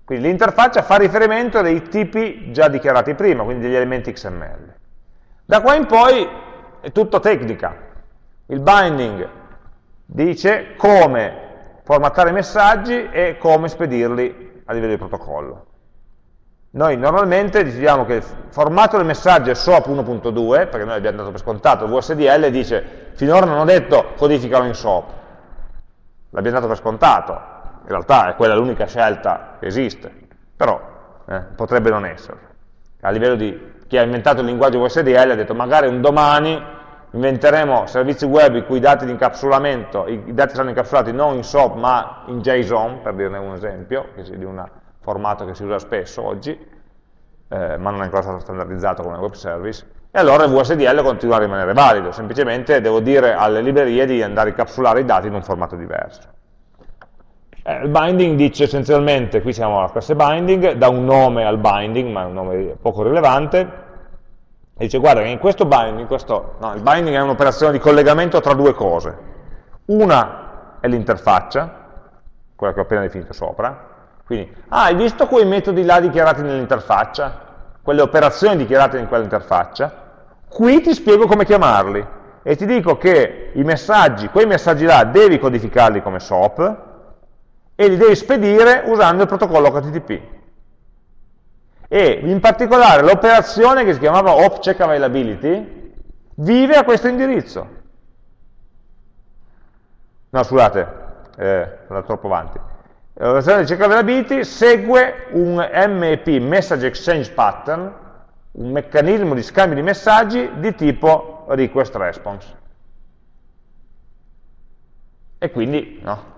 Quindi l'interfaccia fa riferimento a dei tipi già dichiarati prima, quindi degli elementi XML. Da qua in poi è tutto tecnica. Il binding dice come formattare i messaggi e come spedirli a livello di protocollo. Noi normalmente diciamo che il formato del messaggio è SOAP 1.2, perché noi abbiamo dato per scontato, il VSDL dice finora non ho detto codificalo in SOAP, l'abbiamo dato per scontato, in realtà è quella l'unica scelta che esiste, però eh, potrebbe non essere. A livello di chi ha inventato il linguaggio VSDL ha detto magari un domani inventeremo servizi web in cui i dati di incapsulamento, i dati saranno incapsulati non in SOAP ma in JSON, per dirne un esempio, di un formato che si usa spesso oggi, eh, ma non è ancora stato standardizzato come web service, e allora il VSDL continua a rimanere valido, semplicemente devo dire alle librerie di andare a incapsulare i dati in un formato diverso. Eh, il binding dice essenzialmente, qui siamo alla classe binding, dà un nome al binding, ma è un nome poco rilevante, e dice guarda che in questo binding, questo, no, il binding è un'operazione di collegamento tra due cose, una è l'interfaccia, quella che ho appena definito sopra, quindi, ah, hai visto quei metodi là dichiarati nell'interfaccia? Quelle operazioni dichiarate in quell'interfaccia? Qui ti spiego come chiamarli e ti dico che i messaggi, quei messaggi là devi codificarli come SOAP e li devi spedire usando il protocollo HTTP. E in particolare l'operazione che si chiamava OpCheck Availability vive a questo indirizzo. No, scusate, eh, sono troppo avanti. L'operazione di check availability segue un MEP, Message Exchange Pattern, un meccanismo di scambio di messaggi di tipo request response. E quindi no,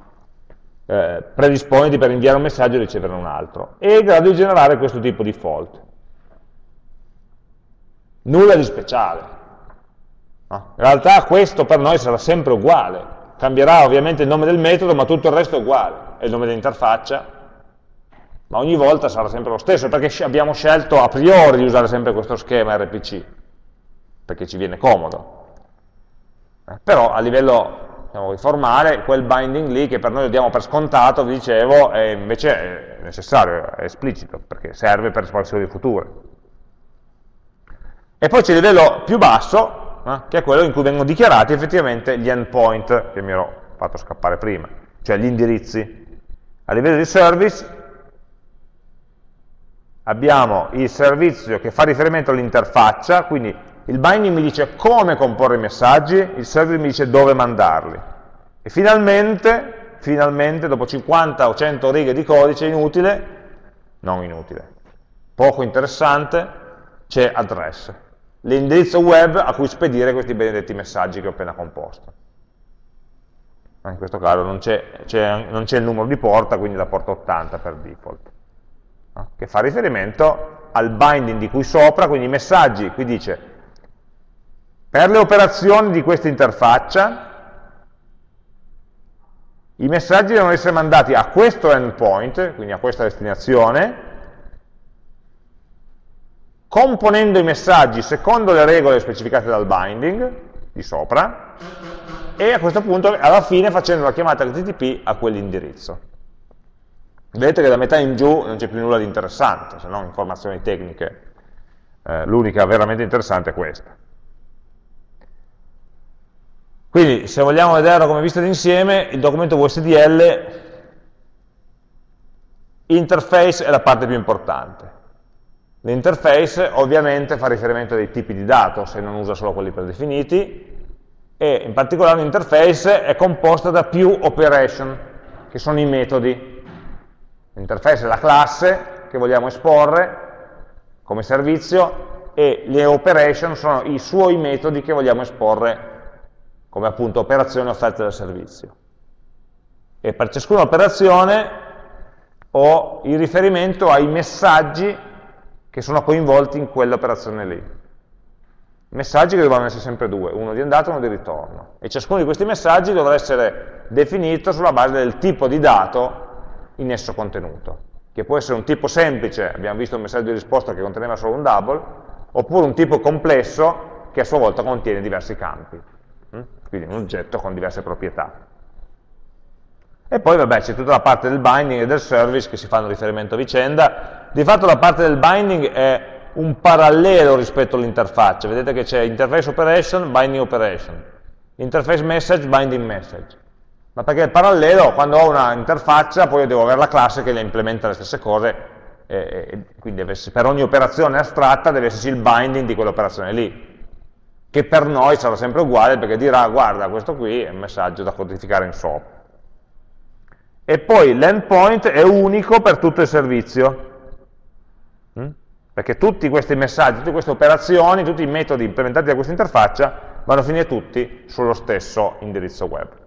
eh, predisponiti per inviare un messaggio e ricevere un altro. E è in grado di generare questo tipo di fault. Nulla di speciale. No? In realtà questo per noi sarà sempre uguale. Cambierà ovviamente il nome del metodo, ma tutto il resto è uguale. È il nome dell'interfaccia, ma ogni volta sarà sempre lo stesso, perché abbiamo scelto a priori di usare sempre questo schema RPC, perché ci viene comodo. Eh, però a livello diciamo, formale, quel binding lì che per noi lo diamo per scontato, vi dicevo, è invece è necessario, è esplicito, perché serve per espansioni future. E poi c'è il livello più basso, eh, che è quello in cui vengono dichiarati effettivamente gli endpoint che mi ero fatto scappare prima, cioè gli indirizzi. A livello di service abbiamo il servizio che fa riferimento all'interfaccia, quindi il binding mi dice come comporre i messaggi, il server mi dice dove mandarli. E finalmente, finalmente, dopo 50 o 100 righe di codice inutile, non inutile, poco interessante, c'è address, l'indirizzo web a cui spedire questi benedetti messaggi che ho appena composto. In questo caso non c'è il numero di porta, quindi la porta 80 per default, che fa riferimento al binding di cui sopra, quindi i messaggi, qui dice per le operazioni di questa interfaccia, i messaggi devono essere mandati a questo endpoint, quindi a questa destinazione, componendo i messaggi secondo le regole specificate dal binding, di sopra, e a questo punto alla fine facendo la chiamata HTTP a quell'indirizzo. Vedete che da metà in giù non c'è più nulla di interessante, se non informazioni tecniche. Eh, L'unica veramente interessante è questa. Quindi se vogliamo vederlo come vista d'insieme, il documento VSDL, interface è la parte più importante. L'interface ovviamente fa riferimento ai tipi di dato, se non usa solo quelli predefiniti, e in particolare l'interface è composta da più operation, che sono i metodi. L'interface è la classe che vogliamo esporre come servizio e le operation sono i suoi metodi che vogliamo esporre come appunto operazioni offerte dal servizio. E per ciascuna operazione ho il riferimento ai messaggi che sono coinvolti in quell'operazione lì. Messaggi che devono essere sempre due, uno di andata e uno di ritorno. E ciascuno di questi messaggi dovrà essere definito sulla base del tipo di dato in esso contenuto, che può essere un tipo semplice, abbiamo visto un messaggio di risposta che conteneva solo un double, oppure un tipo complesso che a sua volta contiene diversi campi quindi un oggetto con diverse proprietà. E poi vabbè c'è tutta la parte del binding e del service che si fanno riferimento a vicenda, di fatto la parte del binding è un parallelo rispetto all'interfaccia, vedete che c'è interface operation, binding operation, interface message, binding message, ma perché è parallelo, quando ho una interfaccia poi devo avere la classe che le implementa le stesse cose, e, e quindi per ogni operazione astratta deve esserci il binding di quell'operazione lì, che per noi sarà sempre uguale perché dirà guarda questo qui è un messaggio da codificare in SOAP. E poi l'endpoint è unico per tutto il servizio, mm? perché tutti questi messaggi, tutte queste operazioni, tutti i metodi implementati da questa interfaccia vanno a finire tutti sullo stesso indirizzo web.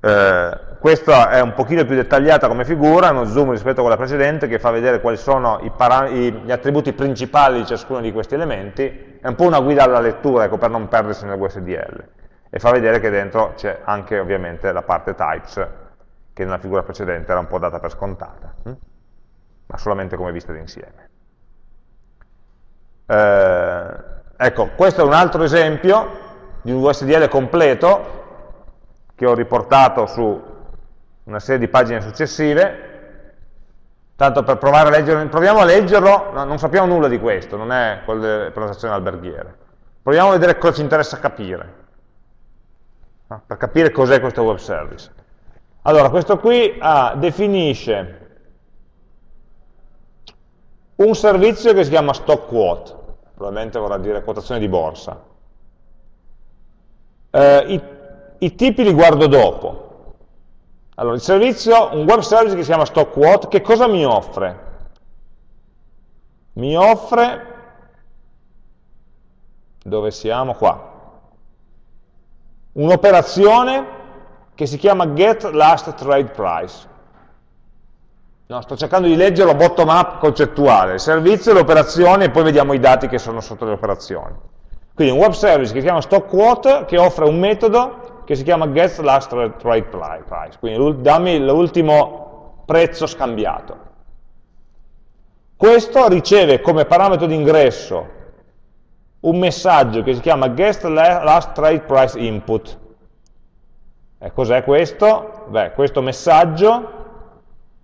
Eh, questa è un pochino più dettagliata come figura, uno zoom rispetto a quella precedente che fa vedere quali sono gli attributi principali di ciascuno di questi elementi, è un po' una guida alla lettura, ecco, per non perdersi nel WSDL, e fa vedere che dentro c'è anche ovviamente la parte types, che nella figura precedente era un po' data per scontata, hm? ma solamente come vista d'insieme. Eh, ecco, questo è un altro esempio di un WSDL completo, che ho riportato su una serie di pagine successive, tanto per provare a leggerlo, proviamo a leggerlo, no, non sappiamo nulla di questo, non è quello delle prenotazioni alberghiere. Proviamo a vedere cosa ci interessa capire, no? per capire cos'è questo web service. Allora, questo qui ah, definisce un servizio che si chiama stock quote, probabilmente vorrà dire quotazione di borsa. Eh, i, tipi li guardo dopo. Allora, il servizio, un web service che si chiama stock quote, che cosa mi offre? Mi offre, dove siamo? Qua. Un'operazione che si chiama get last trade price. No, sto cercando di leggerlo bottom up concettuale, il servizio, le operazioni e poi vediamo i dati che sono sotto le operazioni. Quindi un web service che si chiama stock quote che offre un metodo che si chiama get last trade price, quindi dammi l'ultimo prezzo scambiato. Questo riceve come parametro di ingresso un messaggio che si chiama get last trade price input, e cos'è questo? Beh, questo messaggio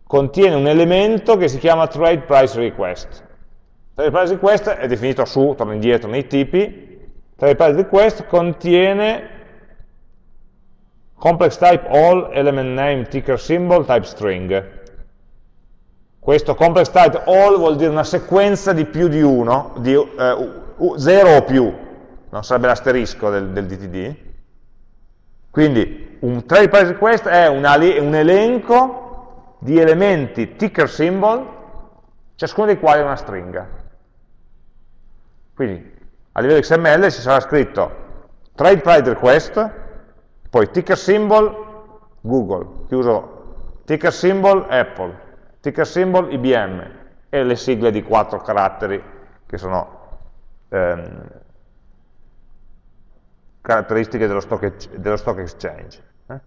contiene un elemento che si chiama trade price request. Trade price request è definito su, torno indietro nei tipi, trade price request contiene complex type all, element name, ticker symbol, type string. Questo complex type all vuol dire una sequenza di più di uno, di eh, 0 o più, non sarebbe l'asterisco del, del DTD, quindi un trade price request è un, un elenco di elementi ticker symbol, ciascuno dei quali è una stringa. Quindi a livello XML ci sarà scritto trade price request, poi ticker symbol Google, chiuso ticker symbol Apple, ticker symbol IBM e le sigle di quattro caratteri che sono ehm, caratteristiche dello stock, dello stock exchange. Eh?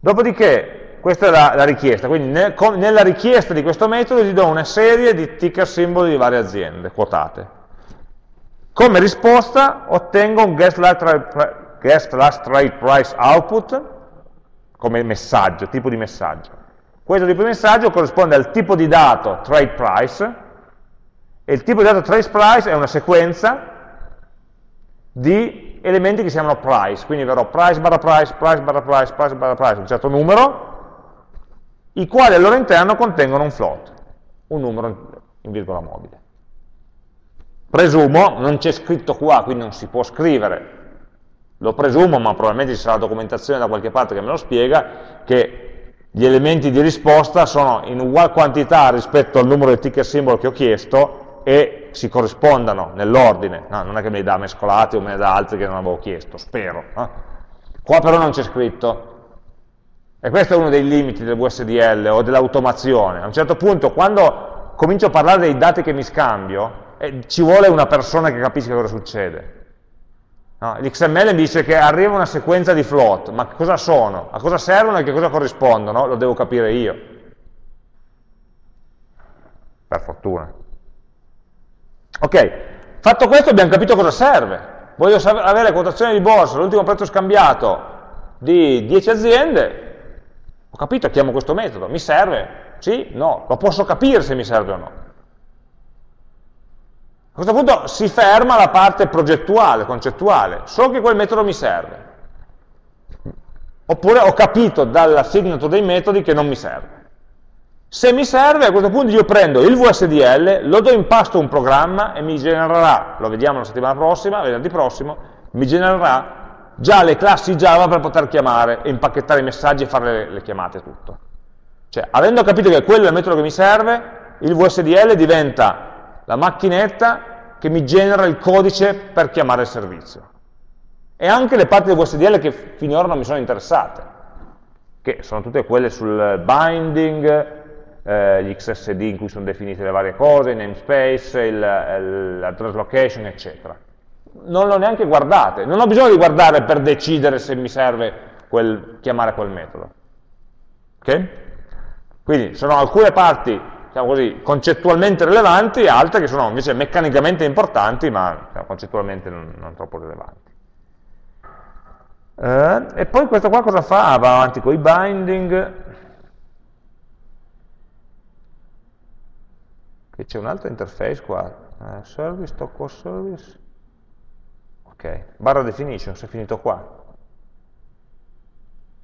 Dopodiché, questa è la, la richiesta, quindi nel, com, nella richiesta di questo metodo gli do una serie di ticker simboli di varie aziende quotate. Come risposta ottengo un guest last, guest last trade price output come messaggio, tipo di messaggio. Questo tipo di messaggio corrisponde al tipo di dato trade price e il tipo di dato trade price è una sequenza di elementi che si chiamano price, quindi avrò price barra price, price barra price, price barra price, un certo numero, i quali al loro interno contengono un float, un numero in virgola mobile. Presumo, non c'è scritto qua, quindi non si può scrivere, lo presumo, ma probabilmente ci sarà documentazione da qualche parte che me lo spiega, che gli elementi di risposta sono in ugual quantità rispetto al numero di ticket symbol che ho chiesto e si corrispondano nell'ordine, no, non è che me li dà mescolati o me ne dà altri che non avevo chiesto, spero. No? Qua però non c'è scritto. E questo è uno dei limiti del VSDL o dell'automazione. A un certo punto, quando comincio a parlare dei dati che mi scambio, eh, ci vuole una persona che capisca cosa succede. No, L'XML mi dice che arriva una sequenza di float, ma cosa sono? A cosa servono e che cosa corrispondono? Lo devo capire io. Per fortuna. Ok, fatto questo abbiamo capito cosa serve. Voglio avere quotazione di borsa, l'ultimo prezzo scambiato di 10 aziende, ho capito, chiamo questo metodo, mi serve? Sì? No? Lo posso capire se mi serve o no. A questo punto si ferma la parte progettuale, concettuale, so che quel metodo mi serve. Oppure ho capito dalla signature dei metodi che non mi serve. Se mi serve, a questo punto io prendo il VSDL, lo do in pasto a un programma e mi genererà, lo vediamo la settimana prossima, venerdì prossimo, mi genererà già le classi Java per poter chiamare, impacchettare i messaggi e fare le, le chiamate e tutto. Cioè, avendo capito che quello è il metodo che mi serve, il VSDL diventa la macchinetta che mi genera il codice per chiamare il servizio. E anche le parti del VSDL che finora non mi sono interessate, che sono tutte quelle sul binding, eh, gli XSD in cui sono definite le varie cose, il namespace, il, il, la translocation, eccetera. Non l'ho neanche guardate, non ho bisogno di guardare per decidere se mi serve quel, chiamare quel metodo. Ok? Quindi sono alcune parti, diciamo così, concettualmente rilevanti e altre che sono invece meccanicamente importanti, ma diciamo, concettualmente non, non troppo rilevanti. Eh, e poi questo qua cosa fa? Ah, va avanti con i binding, che c'è un'altra interface qua, uh, service, tocco service, ok, barra definition, si è finito qua,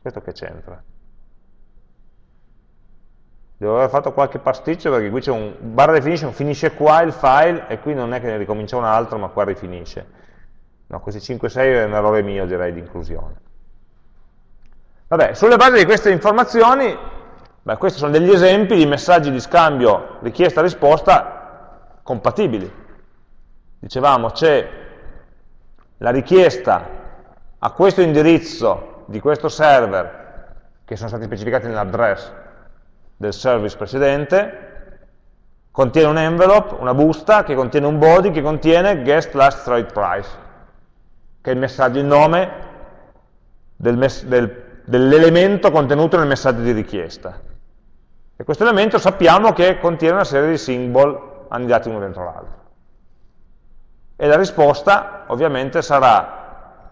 questo che c'entra? Devo aver fatto qualche pasticcio perché qui c'è un barra definition, finisce qua il file e qui non è che ne ricomincia un altro ma qua rifinisce. No, questi 5-6 è un errore mio direi di inclusione. Vabbè, sulle basi di queste informazioni, beh, questi sono degli esempi di messaggi di scambio richiesta-risposta compatibili. Dicevamo c'è la richiesta a questo indirizzo di questo server che sono stati specificati nell'address del service precedente, contiene un envelope, una busta, che contiene un body, che contiene guest last trade price, che è il messaggio, il nome del del, dell'elemento contenuto nel messaggio di richiesta. E questo elemento sappiamo che contiene una serie di symbol annidati uno dentro l'altro. E la risposta ovviamente sarà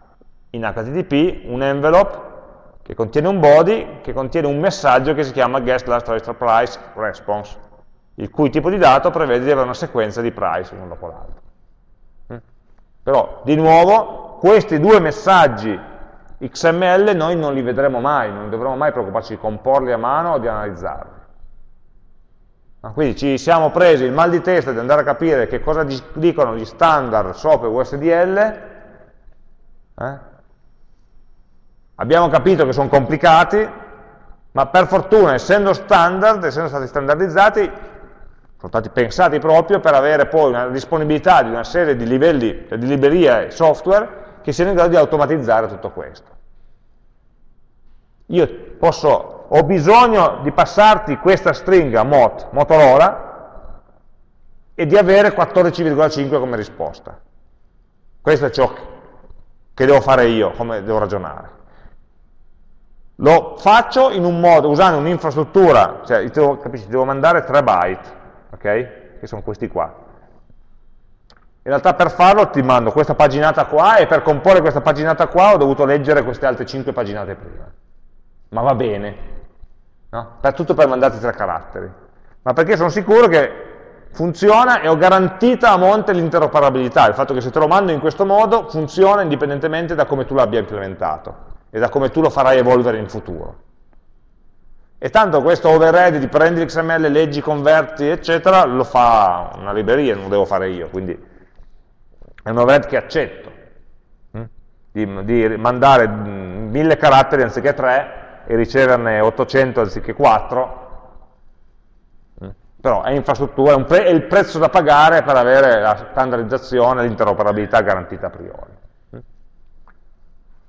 in HTTP un envelope che contiene un body, che contiene un messaggio che si chiama guest last register price response, il cui tipo di dato prevede di avere una sequenza di price uno dopo l'altro. Mm? Però, di nuovo, questi due messaggi XML noi non li vedremo mai, non dovremo mai preoccuparci di comporli a mano o di analizzarli. Quindi ci siamo presi il mal di testa di andare a capire che cosa dicono gli standard SOAP e USDL, eh? Abbiamo capito che sono complicati, ma per fortuna, essendo standard, essendo stati standardizzati, sono stati pensati proprio per avere poi una disponibilità di una serie di livelli, di librerie software che siano in grado di automatizzare tutto questo. Io posso, ho bisogno di passarti questa stringa MOT, Motorola, e di avere 14,5 come risposta. Questo è ciò che devo fare io, come devo ragionare. Lo faccio in un modo, usando un'infrastruttura, cioè devo, capisci, devo mandare 3 byte, ok? Che sono questi qua. In realtà per farlo ti mando questa paginata qua e per comporre questa paginata qua ho dovuto leggere queste altre 5 paginate prima. Ma va bene, no? per tutto per mandarti tre caratteri. Ma perché sono sicuro che funziona e ho garantita a monte l'interoperabilità, il fatto che se te lo mando in questo modo funziona indipendentemente da come tu l'abbia implementato e da come tu lo farai evolvere in futuro. E tanto questo overhead di prendi l'XML, leggi, converti, eccetera, lo fa una libreria, non lo devo fare io, quindi è un overhead che accetto, hm? di, di mandare mille caratteri anziché tre e riceverne 800 anziché 4, hm? però è infrastruttura, è, è il prezzo da pagare per avere la standardizzazione, l'interoperabilità garantita a priori.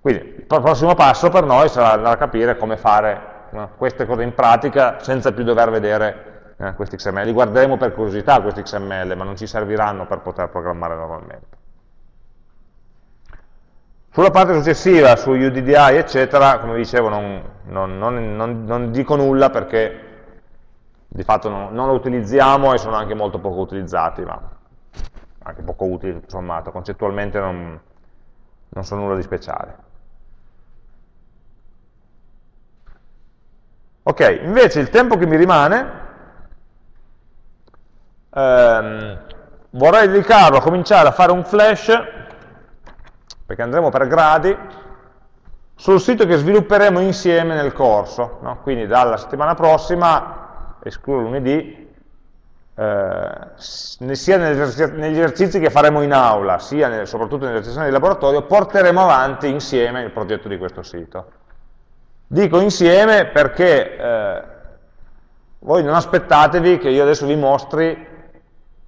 Quindi il prossimo passo per noi sarà andare a capire come fare no, queste cose in pratica senza più dover vedere eh, questi XML. Li guarderemo per curiosità questi XML, ma non ci serviranno per poter programmare normalmente. Sulla parte successiva, su UDDI, eccetera, come dicevo, non, non, non, non dico nulla perché di fatto non, lo utilizziamo e sono anche molto poco utilizzati, ma anche poco utili, tutto sommato, concettualmente non, sono nulla di speciale. Ok, invece il tempo che mi rimane ehm, vorrei dedicarlo a cominciare a fare un flash, perché andremo per gradi, sul sito che svilupperemo insieme nel corso. No? Quindi dalla settimana prossima, escludo lunedì, eh, sia negli esercizi che faremo in aula, sia nel, soprattutto nelle sessioni di laboratorio, porteremo avanti insieme il progetto di questo sito. Dico insieme perché eh, voi non aspettatevi che io adesso vi mostri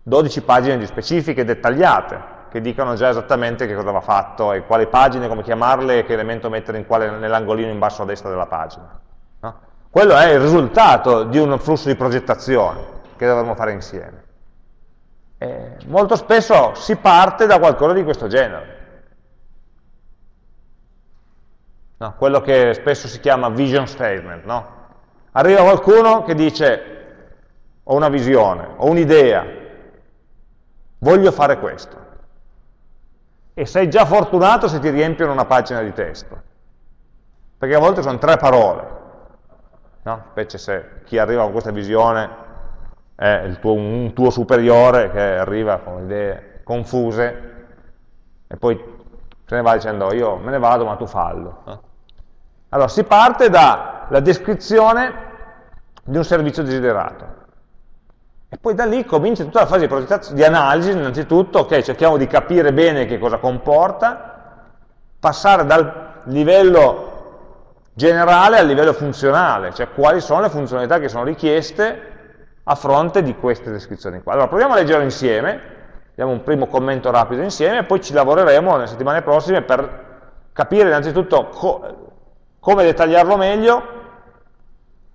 12 pagine di specifiche dettagliate, che dicano già esattamente che cosa va fatto e quali pagine, come chiamarle e che elemento mettere nell'angolino in basso a destra della pagina. No? Quello è il risultato di un flusso di progettazione che dovremmo fare insieme. E molto spesso si parte da qualcosa di questo genere. No? quello che spesso si chiama vision statement. No? Arriva qualcuno che dice ho una visione, ho un'idea, voglio fare questo. E sei già fortunato se ti riempiono una pagina di testo, perché a volte sono tre parole, no? specie se chi arriva con questa visione è tuo, un tuo superiore che arriva con idee confuse e poi se ne va dicendo io me ne vado ma tu fallo. Allora, si parte dalla descrizione di un servizio desiderato. E poi da lì comincia tutta la fase di, di analisi, innanzitutto, ok, cerchiamo di capire bene che cosa comporta, passare dal livello generale al livello funzionale, cioè quali sono le funzionalità che sono richieste a fronte di queste descrizioni qua. Allora proviamo a leggere insieme, diamo un primo commento rapido insieme e poi ci lavoreremo nelle settimane prossime per capire innanzitutto come dettagliarlo meglio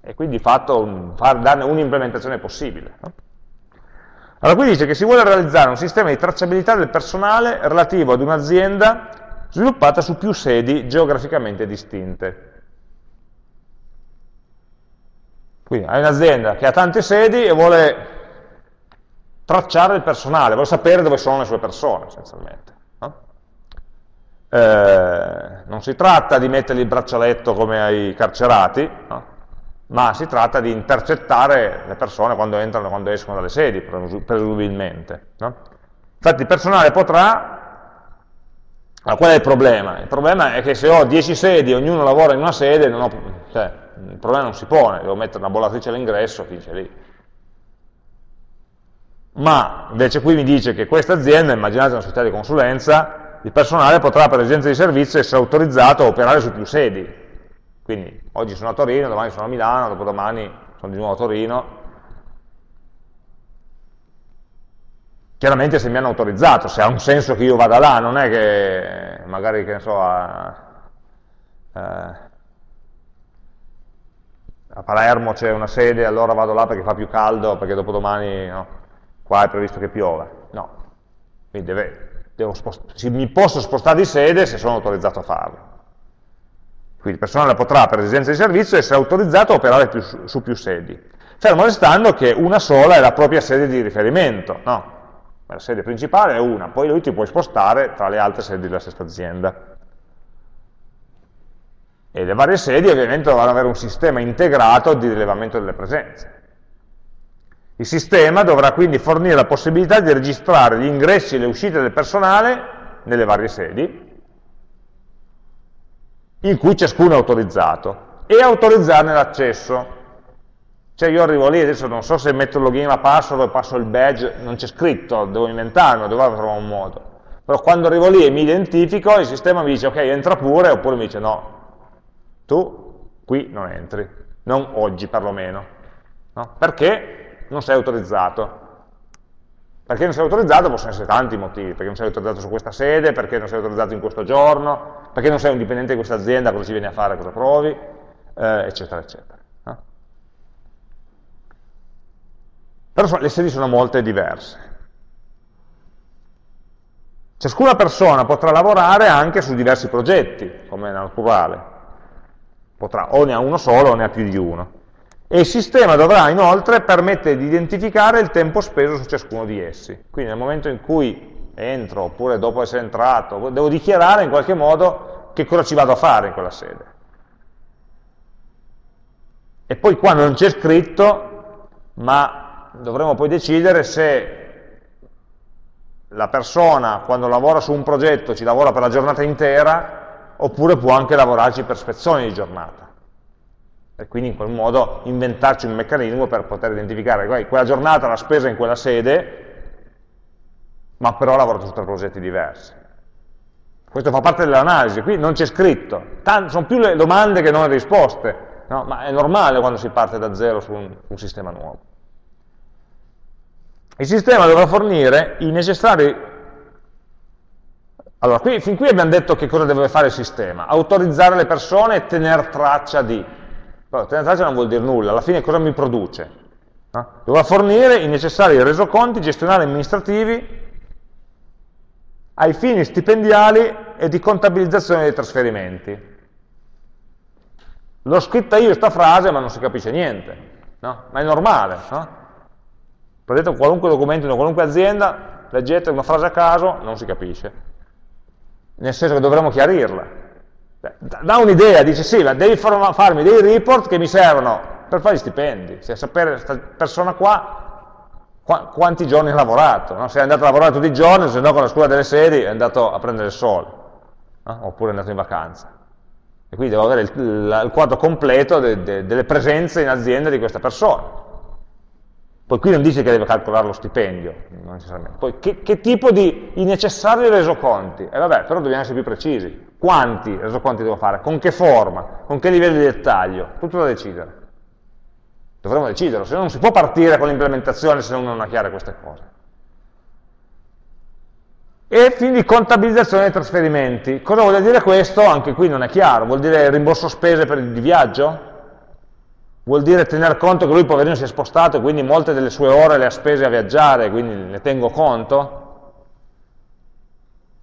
e quindi di fatto far, darne un'implementazione possibile. No? Allora qui dice che si vuole realizzare un sistema di tracciabilità del personale relativo ad un'azienda sviluppata su più sedi geograficamente distinte. Quindi hai un'azienda che ha tante sedi e vuole tracciare il personale, vuole sapere dove sono le sue persone, essenzialmente. Eh, non si tratta di mettergli il braccialetto come ai carcerati, no? ma si tratta di intercettare le persone quando entrano e quando escono dalle sedi, presumibilmente. No? Infatti il personale potrà... Allora, qual è il problema? Il problema è che se ho 10 sedi e ognuno lavora in una sede, ho, cioè, il problema non si pone, devo mettere una bollatrice all'ingresso, finisce lì. Ma invece qui mi dice che questa azienda, immaginate una società di consulenza, il personale potrà per esigenze di servizio essere autorizzato a operare su più sedi, quindi oggi sono a Torino, domani sono a Milano, dopodomani sono di nuovo a Torino. Chiaramente se mi hanno autorizzato, se ha un senso che io vada là, non è che magari, che ne so, a, eh, a Palermo c'è una sede, allora vado là perché fa più caldo, perché dopodomani no, qua è previsto che piova. No, quindi deve, mi posso spostare di sede se sono autorizzato a farlo. Quindi il personale potrà, per esigenze di servizio, essere autorizzato a operare più, su più sedi, fermo restando che una sola è la propria sede di riferimento, no? La sede principale è una, poi lui ti puoi spostare tra le altre sedi della stessa azienda. E le varie sedi ovviamente dovranno avere un sistema integrato di rilevamento delle presenze. Il sistema dovrà quindi fornire la possibilità di registrare gli ingressi e le uscite del personale nelle varie sedi, in cui ciascuno è autorizzato e autorizzarne l'accesso. Cioè io arrivo lì, adesso non so se metto il login e la password passo il badge, non c'è scritto, devo inventarmelo, devo trovare un modo. Però quando arrivo lì e mi identifico, il sistema mi dice ok, entra pure, oppure mi dice no, tu qui non entri, non oggi perlomeno. No? Perché non sei autorizzato. Perché non sei autorizzato possono essere tanti motivi, perché non sei autorizzato su questa sede, perché non sei autorizzato in questo giorno, perché non sei un dipendente di questa azienda, cosa ci vieni a fare, cosa provi, eh, eccetera, eccetera. No? Però le sedi sono molte diverse. Ciascuna persona potrà lavorare anche su diversi progetti, come nel plurale. Potrà o ne ha uno solo o ne ha più di uno e il sistema dovrà inoltre permettere di identificare il tempo speso su ciascuno di essi. Quindi nel momento in cui entro, oppure dopo essere entrato, devo dichiarare in qualche modo che cosa ci vado a fare in quella sede. E poi qua non c'è scritto, ma dovremo poi decidere se la persona quando lavora su un progetto ci lavora per la giornata intera, oppure può anche lavorarci per spezzoni di giornata e quindi in quel modo inventarci un meccanismo per poter identificare quella giornata l'ha spesa in quella sede, ma però ha lavorato su tre progetti diversi. Questo fa parte dell'analisi, qui non c'è scritto, Tant sono più le domande che non le risposte, no? ma è normale quando si parte da zero su un, un sistema nuovo. Il sistema dovrà fornire i necessari allora, qui, fin qui abbiamo detto che cosa deve fare il sistema, autorizzare le persone e tenere traccia di. Tenere traccia non vuol dire nulla, alla fine cosa mi produce? No? Dovrà fornire i necessari resoconti gestionali amministrativi ai fini stipendiali e di contabilizzazione dei trasferimenti. L'ho scritta io questa frase ma non si capisce niente, no? ma è normale. No? Prendete qualunque documento in qualunque azienda, leggete una frase a caso, non si capisce. Nel senso che dovremmo chiarirla dà un'idea, dice sì, ma devi farmi dei report che mi servono per fare gli stipendi, cioè sapere questa persona qua qu quanti giorni ha lavorato, no? se è andato a lavorare tutti i giorni, se no con la scuola delle sedi è andato a prendere il sole, no? oppure è andato in vacanza. E quindi devo avere il, il, quadro completo de, de, delle presenze in azienda di questa persona. Poi qui non dice che deve calcolare lo stipendio, non necessariamente. Poi che, che tipo di necessari resoconti? E eh vabbè, però dobbiamo essere più precisi. Quanti resoconti devo fare? Con che forma? Con che livello di dettaglio? Tutto da decidere. Dovremmo deciderlo, se no non si può partire con l'implementazione se non ha chiare queste cose. E quindi contabilizzazione dei trasferimenti. Cosa vuol dire questo? Anche qui non è chiaro. Vuol dire rimborso spese per il viaggio? Vuol dire tener conto che lui poverino si è spostato e quindi molte delle sue ore le ha spese a viaggiare, quindi ne tengo conto?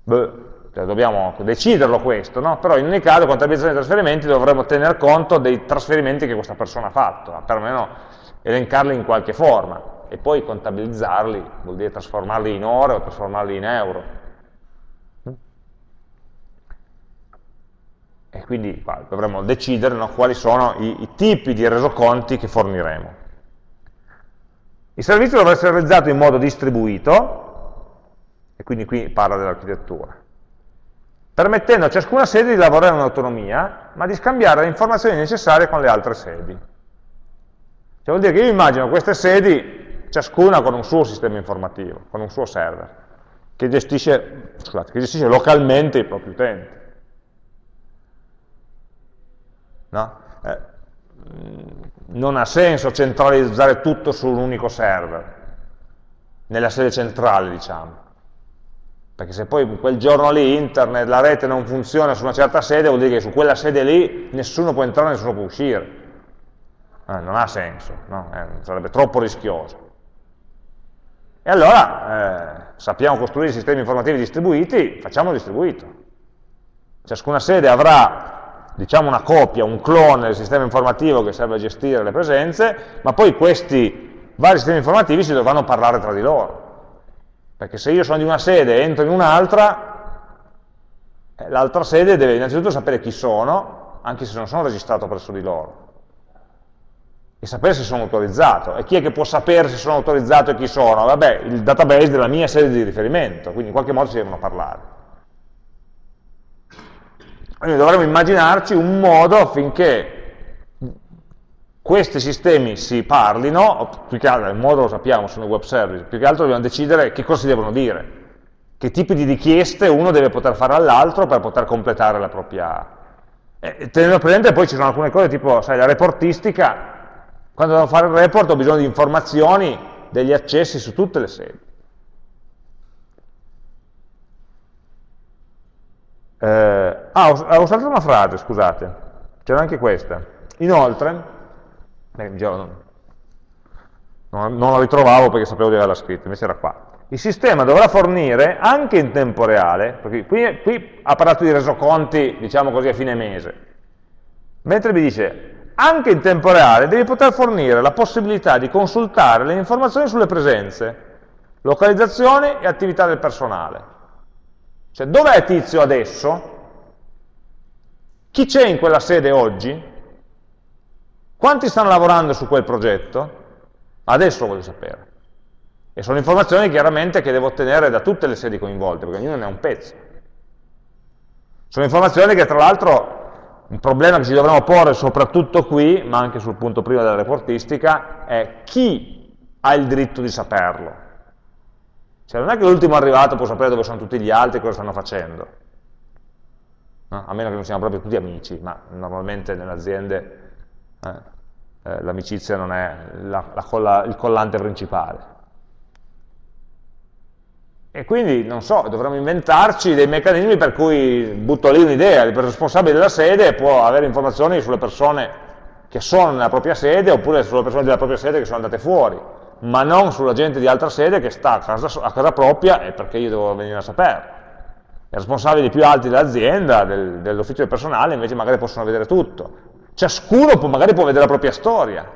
Beh, cioè dobbiamo deciderlo questo, no? però in ogni caso contabilizzazione dei trasferimenti dovremmo tener conto dei trasferimenti che questa persona ha fatto, perlomeno elencarli in qualche forma e poi contabilizzarli, vuol dire trasformarli in ore o trasformarli in euro. E quindi qua, dovremmo decidere no, quali sono i, i, tipi di resoconti che forniremo. Il servizio dovrà essere realizzato in modo distribuito, e quindi qui parla dell'architettura, permettendo a ciascuna sede di lavorare in autonomia, ma di scambiare le informazioni necessarie con le altre sedi. Cioè vuol dire che io immagino queste sedi, ciascuna con un suo sistema informativo, con un suo server, che gestisce, scusate, che gestisce localmente i propri utenti. No? Eh, non ha senso centralizzare tutto su un unico server, nella sede centrale, diciamo. Perché se poi quel giorno lì internet, la rete non funziona su una certa sede, vuol dire che su quella sede lì nessuno può entrare, nessuno può uscire. Eh, non ha senso, no? eh, sarebbe troppo rischioso. E allora eh, sappiamo costruire sistemi informativi distribuiti, facciamo distribuito. Ciascuna sede avrà diciamo una copia, un clone del sistema informativo che serve a gestire le presenze, ma poi questi vari sistemi informativi si dovranno parlare tra di loro. Perché se io sono di una sede e entro in un'altra, eh, l'altra sede deve innanzitutto sapere chi sono, anche se non sono registrato presso di loro, e sapere se sono autorizzato. E chi è che può sapere se sono autorizzato e chi sono? Vabbè, il database della mia sede di riferimento, quindi in qualche modo si devono parlare. Quindi dovremmo immaginarci un modo affinché questi sistemi si parlino, più che altro, il modo lo sappiamo, sono web service, più che altro dobbiamo decidere che cosa si devono dire, che tipi di richieste uno deve poter fare all'altro per poter completare la propria... Eh, tenendo presente poi ci sono alcune cose tipo, sai, la reportistica, quando devo fare il report ho bisogno di informazioni, degli accessi su tutte le sedi. Eh, ah, ho, ho saltato una frase, scusate, c'era anche questa. Inoltre, eh, non, non, la ritrovavo perché sapevo di averla scritta, invece era qua. Il sistema dovrà fornire anche in tempo reale, perché qui, qui ha parlato di resoconti, diciamo così, a fine mese, mentre mi dice anche in tempo reale devi poter fornire la possibilità di consultare le informazioni sulle presenze, localizzazione e attività del personale. Cioè, dov'è Tizio adesso? Chi c'è in quella sede oggi? Quanti stanno lavorando su quel progetto? Adesso lo voglio sapere. E sono informazioni chiaramente che devo ottenere da tutte le sedi coinvolte, perché ognuno ne ha un pezzo. Sono informazioni che tra l'altro un problema che ci dovremmo porre soprattutto qui, ma anche sul punto prima della reportistica, è chi ha il diritto di saperlo. Cioè non è che l'ultimo arrivato può sapere dove sono tutti gli altri e cosa stanno facendo. No? A meno che non siamo proprio tutti amici, ma normalmente nelle aziende eh, eh, l'amicizia non è la, la colla, il collante principale. E quindi, non so, dovremmo inventarci dei meccanismi per cui butto lì un'idea, il responsabile della sede può avere informazioni sulle persone che sono nella propria sede oppure sulle persone della propria sede che sono andate fuori ma non sulla gente di altra sede che sta a casa, a casa propria e perché io devo venire a sapere. I responsabili più alti dell'azienda, del, dell'ufficio del personale, invece magari possono vedere tutto. Ciascuno può, magari può vedere la propria storia.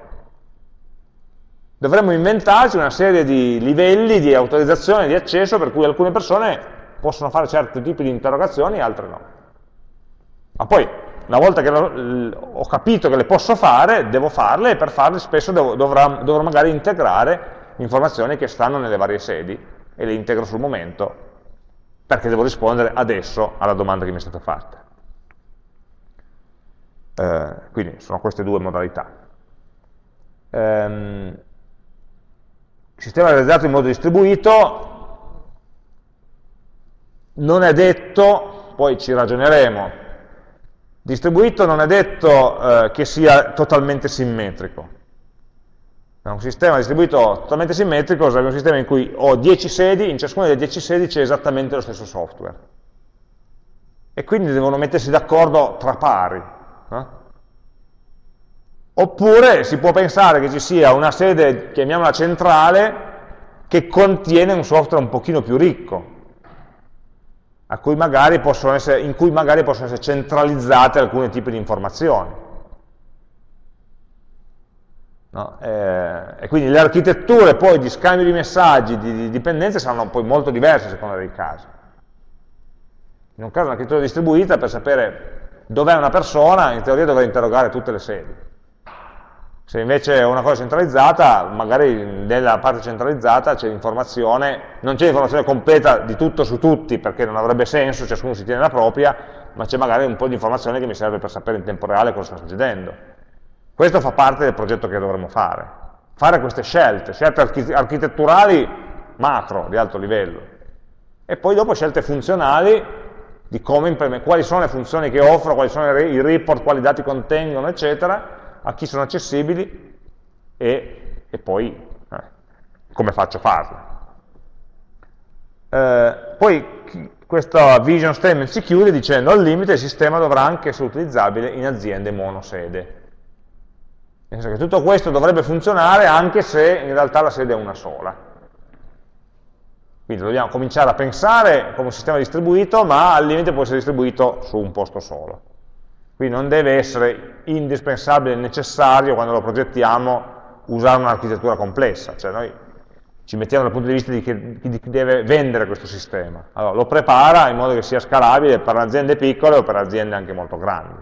Dovremmo inventarci una serie di livelli di autorizzazione, di accesso, per cui alcune persone possono fare certi tipi di interrogazioni e altre no. Ma poi una volta che ho capito che le posso fare, devo farle e per farle spesso devo, dovrò, dovrò magari integrare informazioni che stanno nelle varie sedi e le integro sul momento perché devo rispondere adesso alla domanda che mi è stata fatta. Eh, quindi sono queste due modalità. Ehm, sistema realizzato in modo distribuito non è detto, poi ci ragioneremo, distribuito non è detto eh, che sia totalmente simmetrico. Un sistema distribuito totalmente simmetrico sarebbe un sistema in cui ho 10 sedi, in ciascuna delle 10 sedi c'è esattamente lo stesso software. E quindi devono mettersi d'accordo tra pari. No? Oppure si può pensare che ci sia una sede, chiamiamola centrale, che contiene un software un pochino più ricco, cui essere, in cui magari possono essere centralizzate alcuni tipi di informazioni. No? Eh, e quindi le architetture poi di scambio di messaggi, di, di dipendenze, saranno poi molto diverse a seconda dei casi. In un caso un'architettura distribuita, per sapere dov'è una persona, in teoria dovrei interrogare tutte le sedi. Se invece è una cosa centralizzata, magari nella parte centralizzata c'è l'informazione, non c'è l'informazione completa di tutto su tutti, perché non avrebbe senso, ciascuno si tiene la propria, ma c'è magari un po' di informazione che mi serve per sapere in tempo reale cosa sta succedendo. Questo fa parte del progetto che dovremmo fare. Fare queste scelte, scelte architetturali macro, di alto livello, e poi dopo scelte funzionali di come quali sono le funzioni che offro, quali sono i report, quali dati contengono, eccetera, a chi sono accessibili e, e poi eh, come faccio a farlo. Eh, poi questa vision statement si chiude dicendo al limite il sistema dovrà anche essere utilizzabile in aziende monosede. Nel senso che tutto questo dovrebbe funzionare anche se in realtà la sede è una sola. Quindi dobbiamo cominciare a pensare come un sistema distribuito, ma al limite può essere distribuito su un posto solo. Quindi non deve essere indispensabile necessario quando lo progettiamo usare un'architettura complessa, cioè noi ci mettiamo dal punto di vista di chi, deve vendere questo sistema. Allora, lo prepara in modo che sia scalabile per aziende piccole o per aziende anche molto grandi.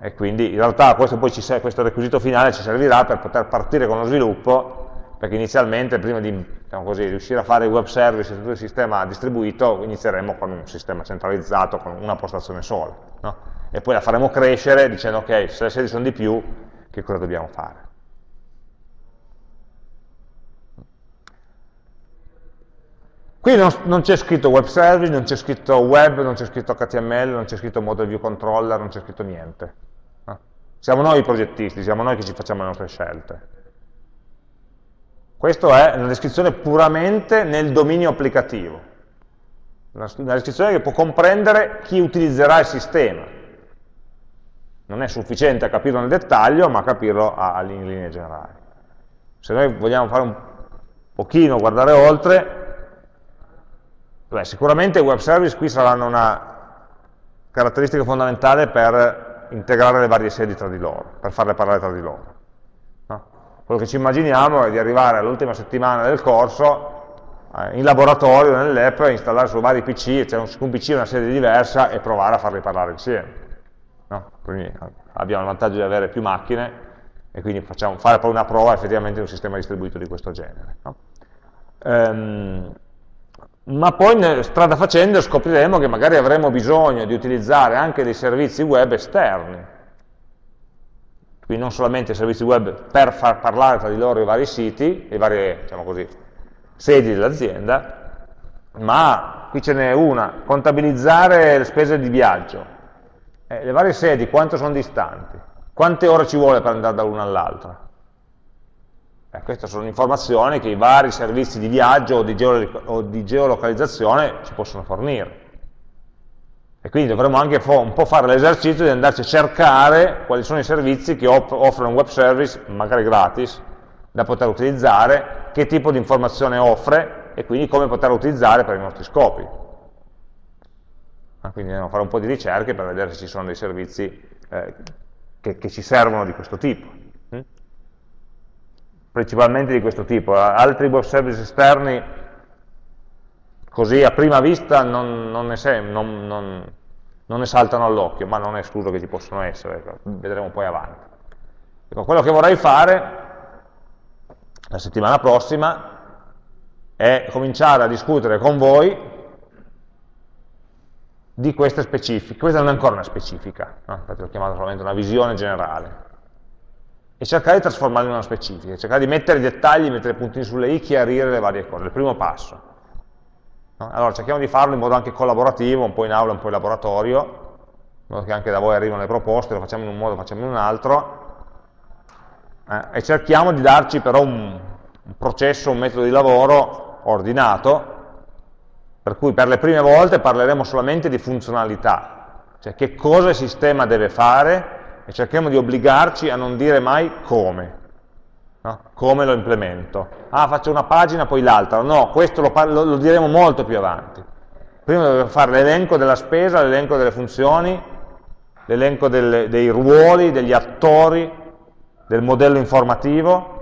E quindi in realtà questo, questo requisito finale ci servirà per poter partire con lo sviluppo perché inizialmente prima di diciamo così, riuscire a fare il web service e tutto il sistema distribuito inizieremo con un sistema centralizzato, con una postazione sola no? e poi la faremo crescere dicendo ok, se le sedi sono di più, che cosa dobbiamo fare? Qui non, non c'è scritto web service, non c'è scritto web, non c'è scritto HTML, non c'è scritto model view controller, non c'è scritto niente. No? Siamo noi i progettisti, siamo noi che ci facciamo le nostre scelte. Questa è una descrizione puramente nel dominio applicativo, una descrizione che può comprendere chi utilizzerà il sistema. Non è sufficiente a capirlo nel dettaglio, ma a capirlo in linee generali. Se noi vogliamo fare un pochino, guardare oltre, beh, sicuramente i web service qui saranno una caratteristica fondamentale per integrare le varie sedi tra di loro, per farle parlare tra di loro. Quello che ci immaginiamo è di arrivare all'ultima settimana del corso, eh, in laboratorio, nell'app, installare su vari PC, cioè un PC una serie diversa e provare a farli parlare insieme. No? Quindi eh, abbiamo il vantaggio di avere più macchine e quindi facciamo fare poi una prova effettivamente di un sistema distribuito di questo genere. No? Ehm, ma poi strada facendo scopriremo che magari avremo bisogno di utilizzare anche dei servizi web esterni quindi non solamente servizi web per far parlare tra di loro i vari siti, le varie diciamo così, sedi dell'azienda, ma qui ce n'è una, contabilizzare le spese di viaggio. Eh, le varie sedi quanto sono distanti? Quante ore ci vuole per andare da l'una all'altra? Eh, queste sono informazioni che i vari servizi di viaggio o di, o di geolocalizzazione ci possono fornire. E quindi dovremmo anche un po' fare l'esercizio di andarci a cercare quali sono i servizi che offrono un web service, magari gratis, da poter utilizzare, che tipo di informazione offre e quindi come poterla utilizzare per i nostri scopi. Ah, quindi dobbiamo fare un po' di ricerche per vedere se ci sono dei servizi eh, che, che, ci servono di questo tipo. Hm? Principalmente di questo tipo. Altri web service esterni così a prima vista non, non, ne, non, non ne, saltano all'occhio, ma non è escluso che ci possono essere, ecco, vedremo poi avanti. Ecco, quello che vorrei fare la settimana prossima è cominciare a discutere con voi di queste specifiche. Questa non è ancora una specifica, no? infatti l'ho chiamata solamente una visione generale. E cercare di trasformarla in una specifica, cercare di mettere i dettagli, mettere i puntini sulle i, chiarire le varie cose, il primo passo. No? Allora cerchiamo di farlo in modo anche collaborativo, un po' in aula, un po' in laboratorio, in modo che anche da voi arrivano le proposte, lo facciamo in un modo, lo facciamo in un altro, eh, e cerchiamo di darci però un, un processo, un metodo di lavoro ordinato, per cui per le prime volte parleremo solamente di funzionalità, cioè che cosa il sistema deve fare e cerchiamo di obbligarci a non dire mai come, no? come lo implemento. Ah, faccio una pagina, poi l'altra. No, questo lo, lo, lo, diremo molto più avanti. Prima dobbiamo fare l'elenco della spesa, l'elenco delle funzioni, l'elenco dei ruoli, degli attori, del modello informativo,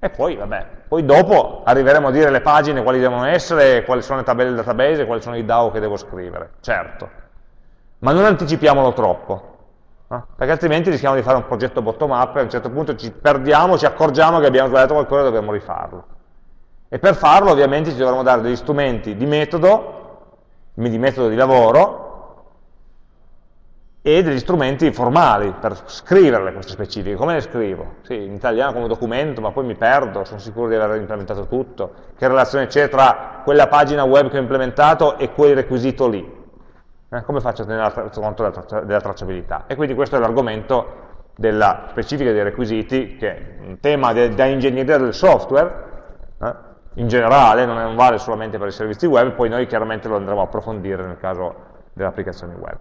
e poi, vabbè, poi dopo arriveremo a dire le pagine, quali devono essere, quali sono le tabelle del database, quali sono i DAO che devo scrivere, certo. Ma non anticipiamolo troppo, no? perché altrimenti rischiamo di fare un progetto bottom-up e a un certo punto ci perdiamo, ci accorgiamo che abbiamo sbagliato qualcosa e dobbiamo rifarlo. E per farlo ovviamente ci dovremo dare degli strumenti di metodo, di metodo di lavoro, e degli strumenti formali per scriverle queste specifiche. Come le scrivo? Sì, in italiano come documento, ma poi mi perdo, sono sicuro di aver implementato tutto. Che relazione c'è tra quella pagina web che ho implementato e quel requisito lì? Eh, come faccio a tenere conto della, traccia, della tracciabilità? E quindi questo è l'argomento della specifica dei requisiti, che è un tema da ingegneria del software, eh, in generale, non vale solamente per i servizi web, poi noi chiaramente lo andremo a approfondire nel caso delle applicazioni web.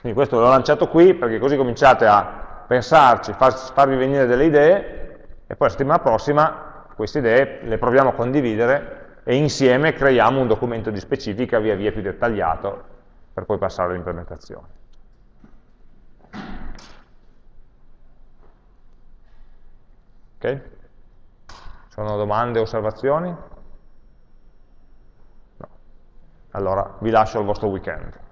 Quindi questo l'ho lanciato qui perché così cominciate a pensarci, far, farvi venire delle idee e poi la settimana prossima queste idee le proviamo a condividere e insieme creiamo un documento di specifica via via più dettagliato per poi passare all'implementazione. Ok? Sono domande osservazioni? No. Allora vi lascio il vostro weekend.